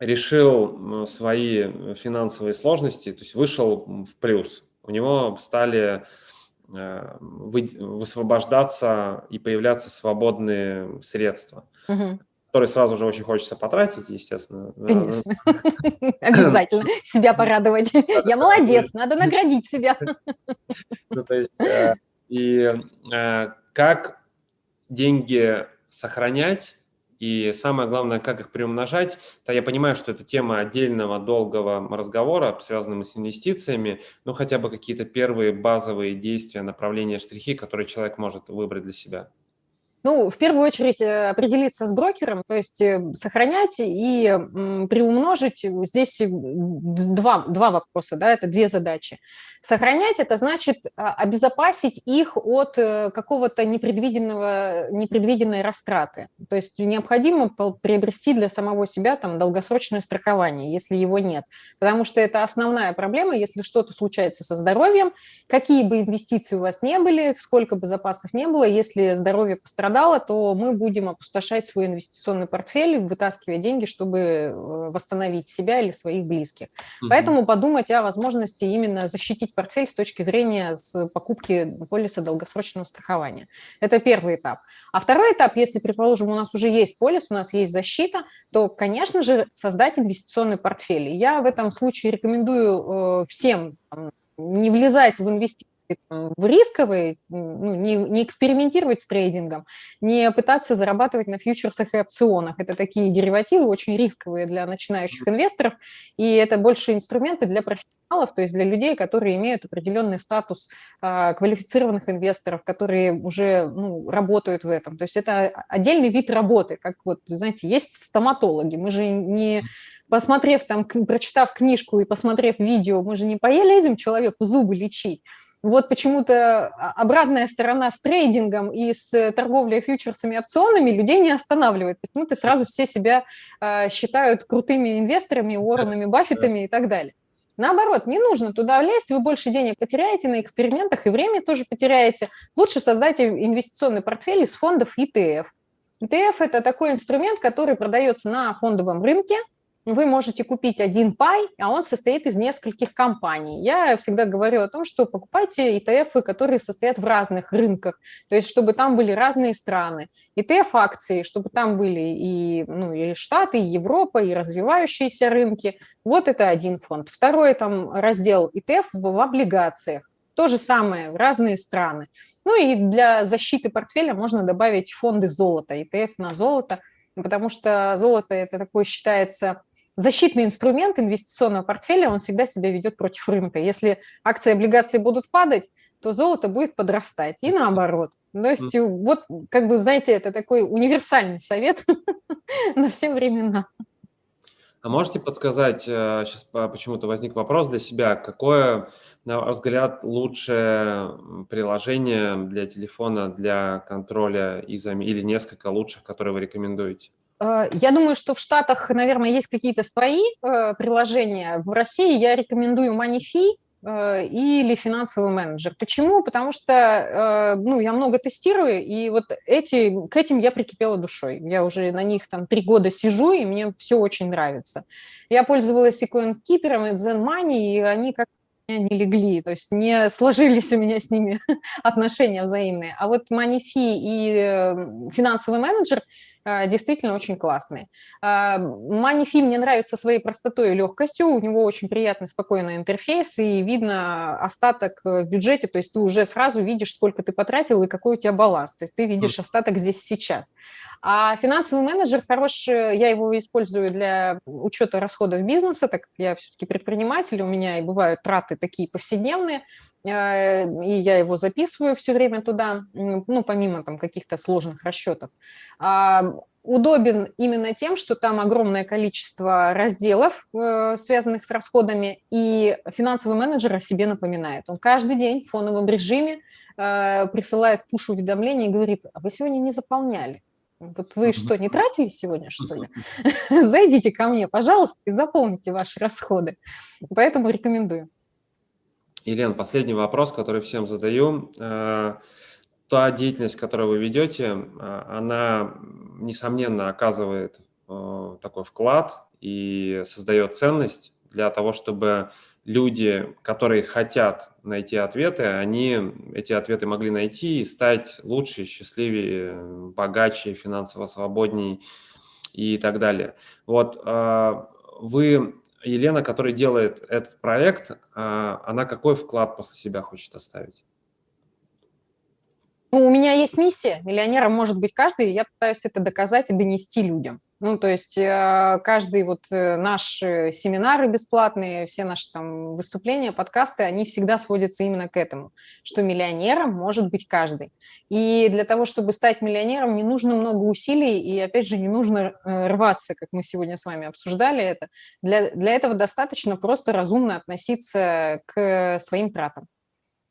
решил свои финансовые сложности, то есть вышел в плюс. У него стали высвобождаться и появляться свободные средства, угу. которые сразу же очень хочется потратить, естественно. Конечно, обязательно себя порадовать. Я молодец, надо наградить себя. И э, как деньги сохранять, и самое главное, как их приумножать, то я понимаю, что это тема отдельного долгого разговора, связанного с инвестициями, но хотя бы какие-то первые базовые действия, направления, штрихи, которые человек может выбрать для себя. Ну, в первую очередь э, определиться с брокером, то есть э, сохранять и приумножить. Здесь два, два вопроса, да, это две задачи. Сохранять – это значит а, обезопасить их от э, какого-то непредвиденного, непредвиденной растраты. То есть необходимо приобрести для самого себя там долгосрочное страхование, если его нет. Потому что это основная проблема, если что-то случается со здоровьем, какие бы инвестиции у вас не были, сколько бы запасов не было, если здоровье пострадало, пострадало, то мы будем опустошать свой инвестиционный портфель, вытаскивая деньги, чтобы э, восстановить себя или своих близких. Угу. Поэтому подумать о возможности именно защитить портфель с точки зрения с покупки полиса долгосрочного страхования. Это первый этап. А второй этап, если, предположим, у нас уже есть полис, у нас есть защита, то, конечно же, создать инвестиционный портфель. Я в этом случае рекомендую э, всем не влезать в инвестиции в рисковые, ну, не, не экспериментировать с трейдингом, не пытаться зарабатывать на фьючерсах и опционах. Это такие деривативы очень рисковые для начинающих инвесторов, и это больше инструменты для профессионалов, то есть для людей, которые имеют определенный статус а, квалифицированных инвесторов, которые уже ну, работают в этом. То есть это отдельный вид работы, как вот, знаете, есть стоматологи. Мы же не посмотрев там, прочитав книжку и посмотрев видео, мы же не полезем человеку зубы лечить вот почему-то обратная сторона с трейдингом и с торговлей фьючерсами и опционами людей не останавливает. Почему-то сразу все себя э, считают крутыми инвесторами, Уорренами, Баффетами и так далее. Наоборот, не нужно туда влезть, вы больше денег потеряете на экспериментах и время тоже потеряете. Лучше создайте инвестиционный портфель из фондов ETF. ETF – это такой инструмент, который продается на фондовом рынке – вы можете купить один пай, а он состоит из нескольких компаний. Я всегда говорю о том, что покупайте ETF, которые состоят в разных рынках, то есть чтобы там были разные страны. ETF-акции, чтобы там были и, ну, и Штаты, и Европа, и развивающиеся рынки. Вот это один фонд. Второй там раздел ETF в облигациях. То же самое, разные страны. Ну и для защиты портфеля можно добавить фонды золота, ETF на золото, потому что золото это такой считается защитный инструмент инвестиционного портфеля, он всегда себя ведет против рынка. Если акции и облигации будут падать, то золото будет подрастать, и наоборот. То есть вот, как бы, знаете, это такой универсальный совет на все времена. А можете подсказать, сейчас э, почему-то возник вопрос для себя, какое, на ваш взгляд, лучшее приложение для телефона для контроля изами или несколько лучших, которые вы рекомендуете? Э, я думаю, что в Штатах, наверное, есть какие-то свои э, приложения. В России я рекомендую Moneyfee э, или финансовый менеджер. Почему? Потому что ну, я много тестирую, и вот эти, к этим я прикипела душой. Я уже на них там три года сижу, и мне все очень нравится. Я пользовалась и CoinKeeper, и Zen Money, и они как не легли, то есть не сложились у меня с ними отношения взаимные. А вот Moneyfee и финансовый менеджер – действительно очень классный. Манифи мне нравится своей простотой и легкостью, у него очень приятный, спокойный интерфейс, и видно остаток в бюджете, то есть ты уже сразу видишь, сколько ты потратил и какой у тебя баланс, то есть ты видишь остаток здесь сейчас. А финансовый менеджер хороший, я его использую для учета расходов бизнеса, так как я все-таки предприниматель, у меня и бывают траты такие повседневные, Э, и я его записываю все время туда, ну, помимо там каких-то сложных расчетов. А, удобен именно тем, что там огромное количество разделов, э, связанных с расходами, и финансовый менеджер о себе напоминает. Он каждый день в фоновом режиме э, присылает пуш-уведомление и говорит, а вы сегодня не заполняли. Вот вы что, не тратили сегодня, что ли? Зайдите ко мне, пожалуйста, и заполните ваши расходы. Поэтому рекомендую. Елена, последний вопрос, который всем задаю. Э, та деятельность, которую вы ведете, э, она, несомненно, оказывает э, такой вклад и создает ценность для того, чтобы люди, которые хотят найти ответы, они эти ответы могли найти и стать лучше, счастливее, богаче, финансово свободнее и так далее. Вот вы Елена, которая делает этот проект, а, она какой вклад после себя хочет оставить? Ну, у меня есть миссия, миллионером может быть каждый, я пытаюсь это доказать и донести людям. Ну, то есть э, каждый вот э, наш э, семинары бесплатные, все наши там выступления, подкасты, они всегда сводятся именно к этому, что миллионером может быть каждый. И для того, чтобы стать миллионером, не нужно много усилий, и, опять же, не нужно рваться, как мы сегодня с вами обсуждали это. Для, для этого достаточно просто разумно относиться к своим тратам.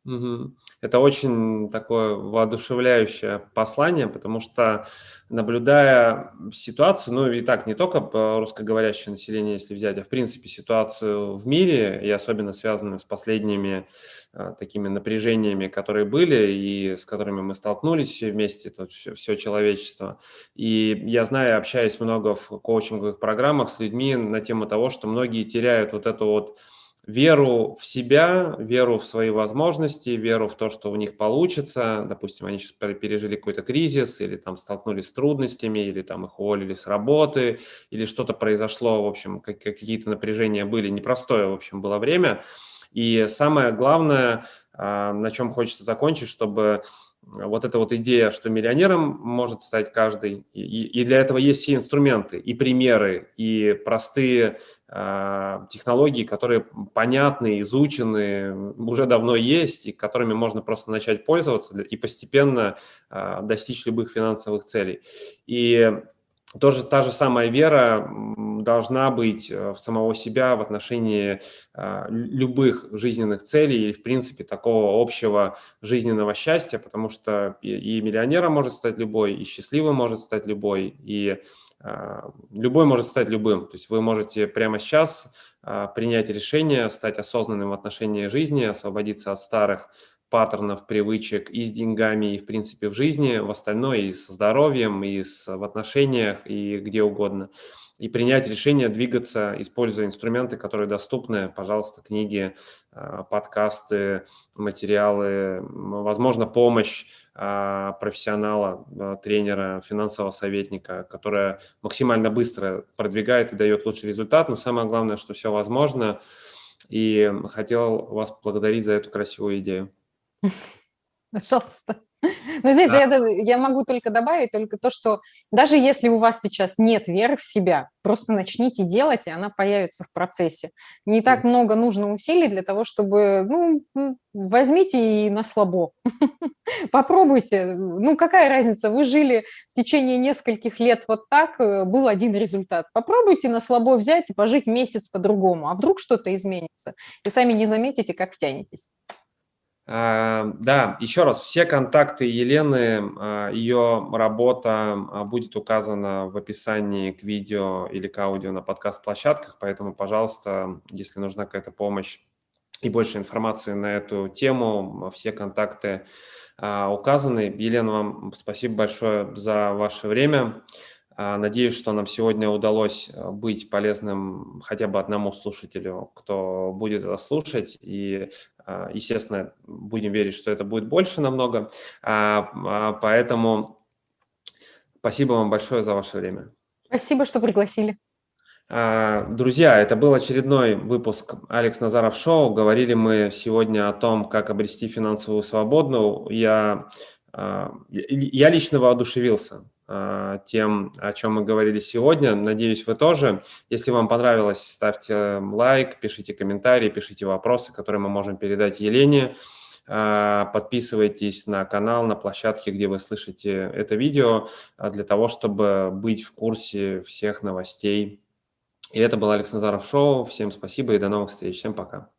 Это очень такое воодушевляющее послание, потому что, наблюдая ситуацию, ну и так не только русскоговорящее население, если взять, а в принципе ситуацию в мире, и особенно связанную с последними а, такими напряжениями, которые были и с которыми мы столкнулись все вместе, тут все, все человечество. И я знаю, общаясь много в коучинговых программах с людьми на тему того, что многие теряют вот эту вот веру в себя, веру в свои возможности, веру в то, что у них получится. Допустим, они сейчас пережили какой-то кризис или там столкнулись с трудностями, или там их уволили с работы, или что-то произошло, в общем, какие-то напряжения были. Непростое, в общем, было время. И самое главное, а, на чем хочется закончить, чтобы вот эта вот идея, что миллионером может стать каждый, и, и для этого есть все инструменты, и примеры, и простые э, технологии, которые понятны, изучены, уже давно есть, и которыми можно просто начать пользоваться и постепенно э, достичь любых финансовых целей. И тоже та же самая вера должна быть э, в самого себя в отношении а, любых жизненных целей или, в принципе, такого общего жизненного счастья, потому что и миллионером может стать любой, и счастливым может стать любой, и а, любой может стать любым. То есть вы можете прямо сейчас принять решение, стать осознанным в отношении жизни, освободиться от старых паттернов, привычек и с деньгами, и в принципе в жизни, в остальное и со здоровьем, и с, в отношениях, и где угодно. И принять решение двигаться, используя инструменты, которые доступны, пожалуйста, книги, а, подкасты, материалы, возможно, помощь а, профессионала, а, тренера, финансового советника, которая максимально быстро продвигает и дает лучший результат. Но самое главное, что все возможно. И хотел вас благодарить за эту красивую идею. Пожалуйста. Но здесь да. я, я могу только добавить только то, что даже если у вас сейчас нет веры в себя, просто начните делать, и она появится в процессе. Не так много нужно усилий для того, чтобы, ну, возьмите и на слабо. Попробуйте. Ну, какая разница, вы жили в течение нескольких лет вот так, э, был один результат. Попробуйте на слабо взять и пожить месяц по-другому, а вдруг что-то изменится. И сами не заметите, как втянетесь. А, да, еще раз, все контакты Елены, а, ее работа а, будет указана в описании к видео или к аудио на подкаст-площадках, поэтому, пожалуйста, если нужна какая-то помощь и больше информации на эту тему, все контакты указаны. Елена, вам спасибо большое за ваше время. Надеюсь, что нам сегодня удалось быть полезным хотя бы одному слушателю, кто будет это слушать. И а, естественно, будем верить, что это будет больше намного. А, а, поэтому спасибо вам большое за ваше время. Спасибо, что пригласили. Друзья, это был очередной выпуск «Алекс Назаров Шоу». Говорили мы сегодня о том, как обрести финансовую свободу. Я, я лично воодушевился а, тем, о чем мы говорили сегодня. Надеюсь, вы тоже. Если вам понравилось, ставьте лайк, пишите комментарии, пишите вопросы, которые мы можем передать Елене. А, подписывайтесь на канал, на площадке, где вы слышите это видео, а, для того, чтобы быть в курсе всех новостей. И это был Алекс Назаров Шоу. Всем спасибо и до новых встреч. Всем пока.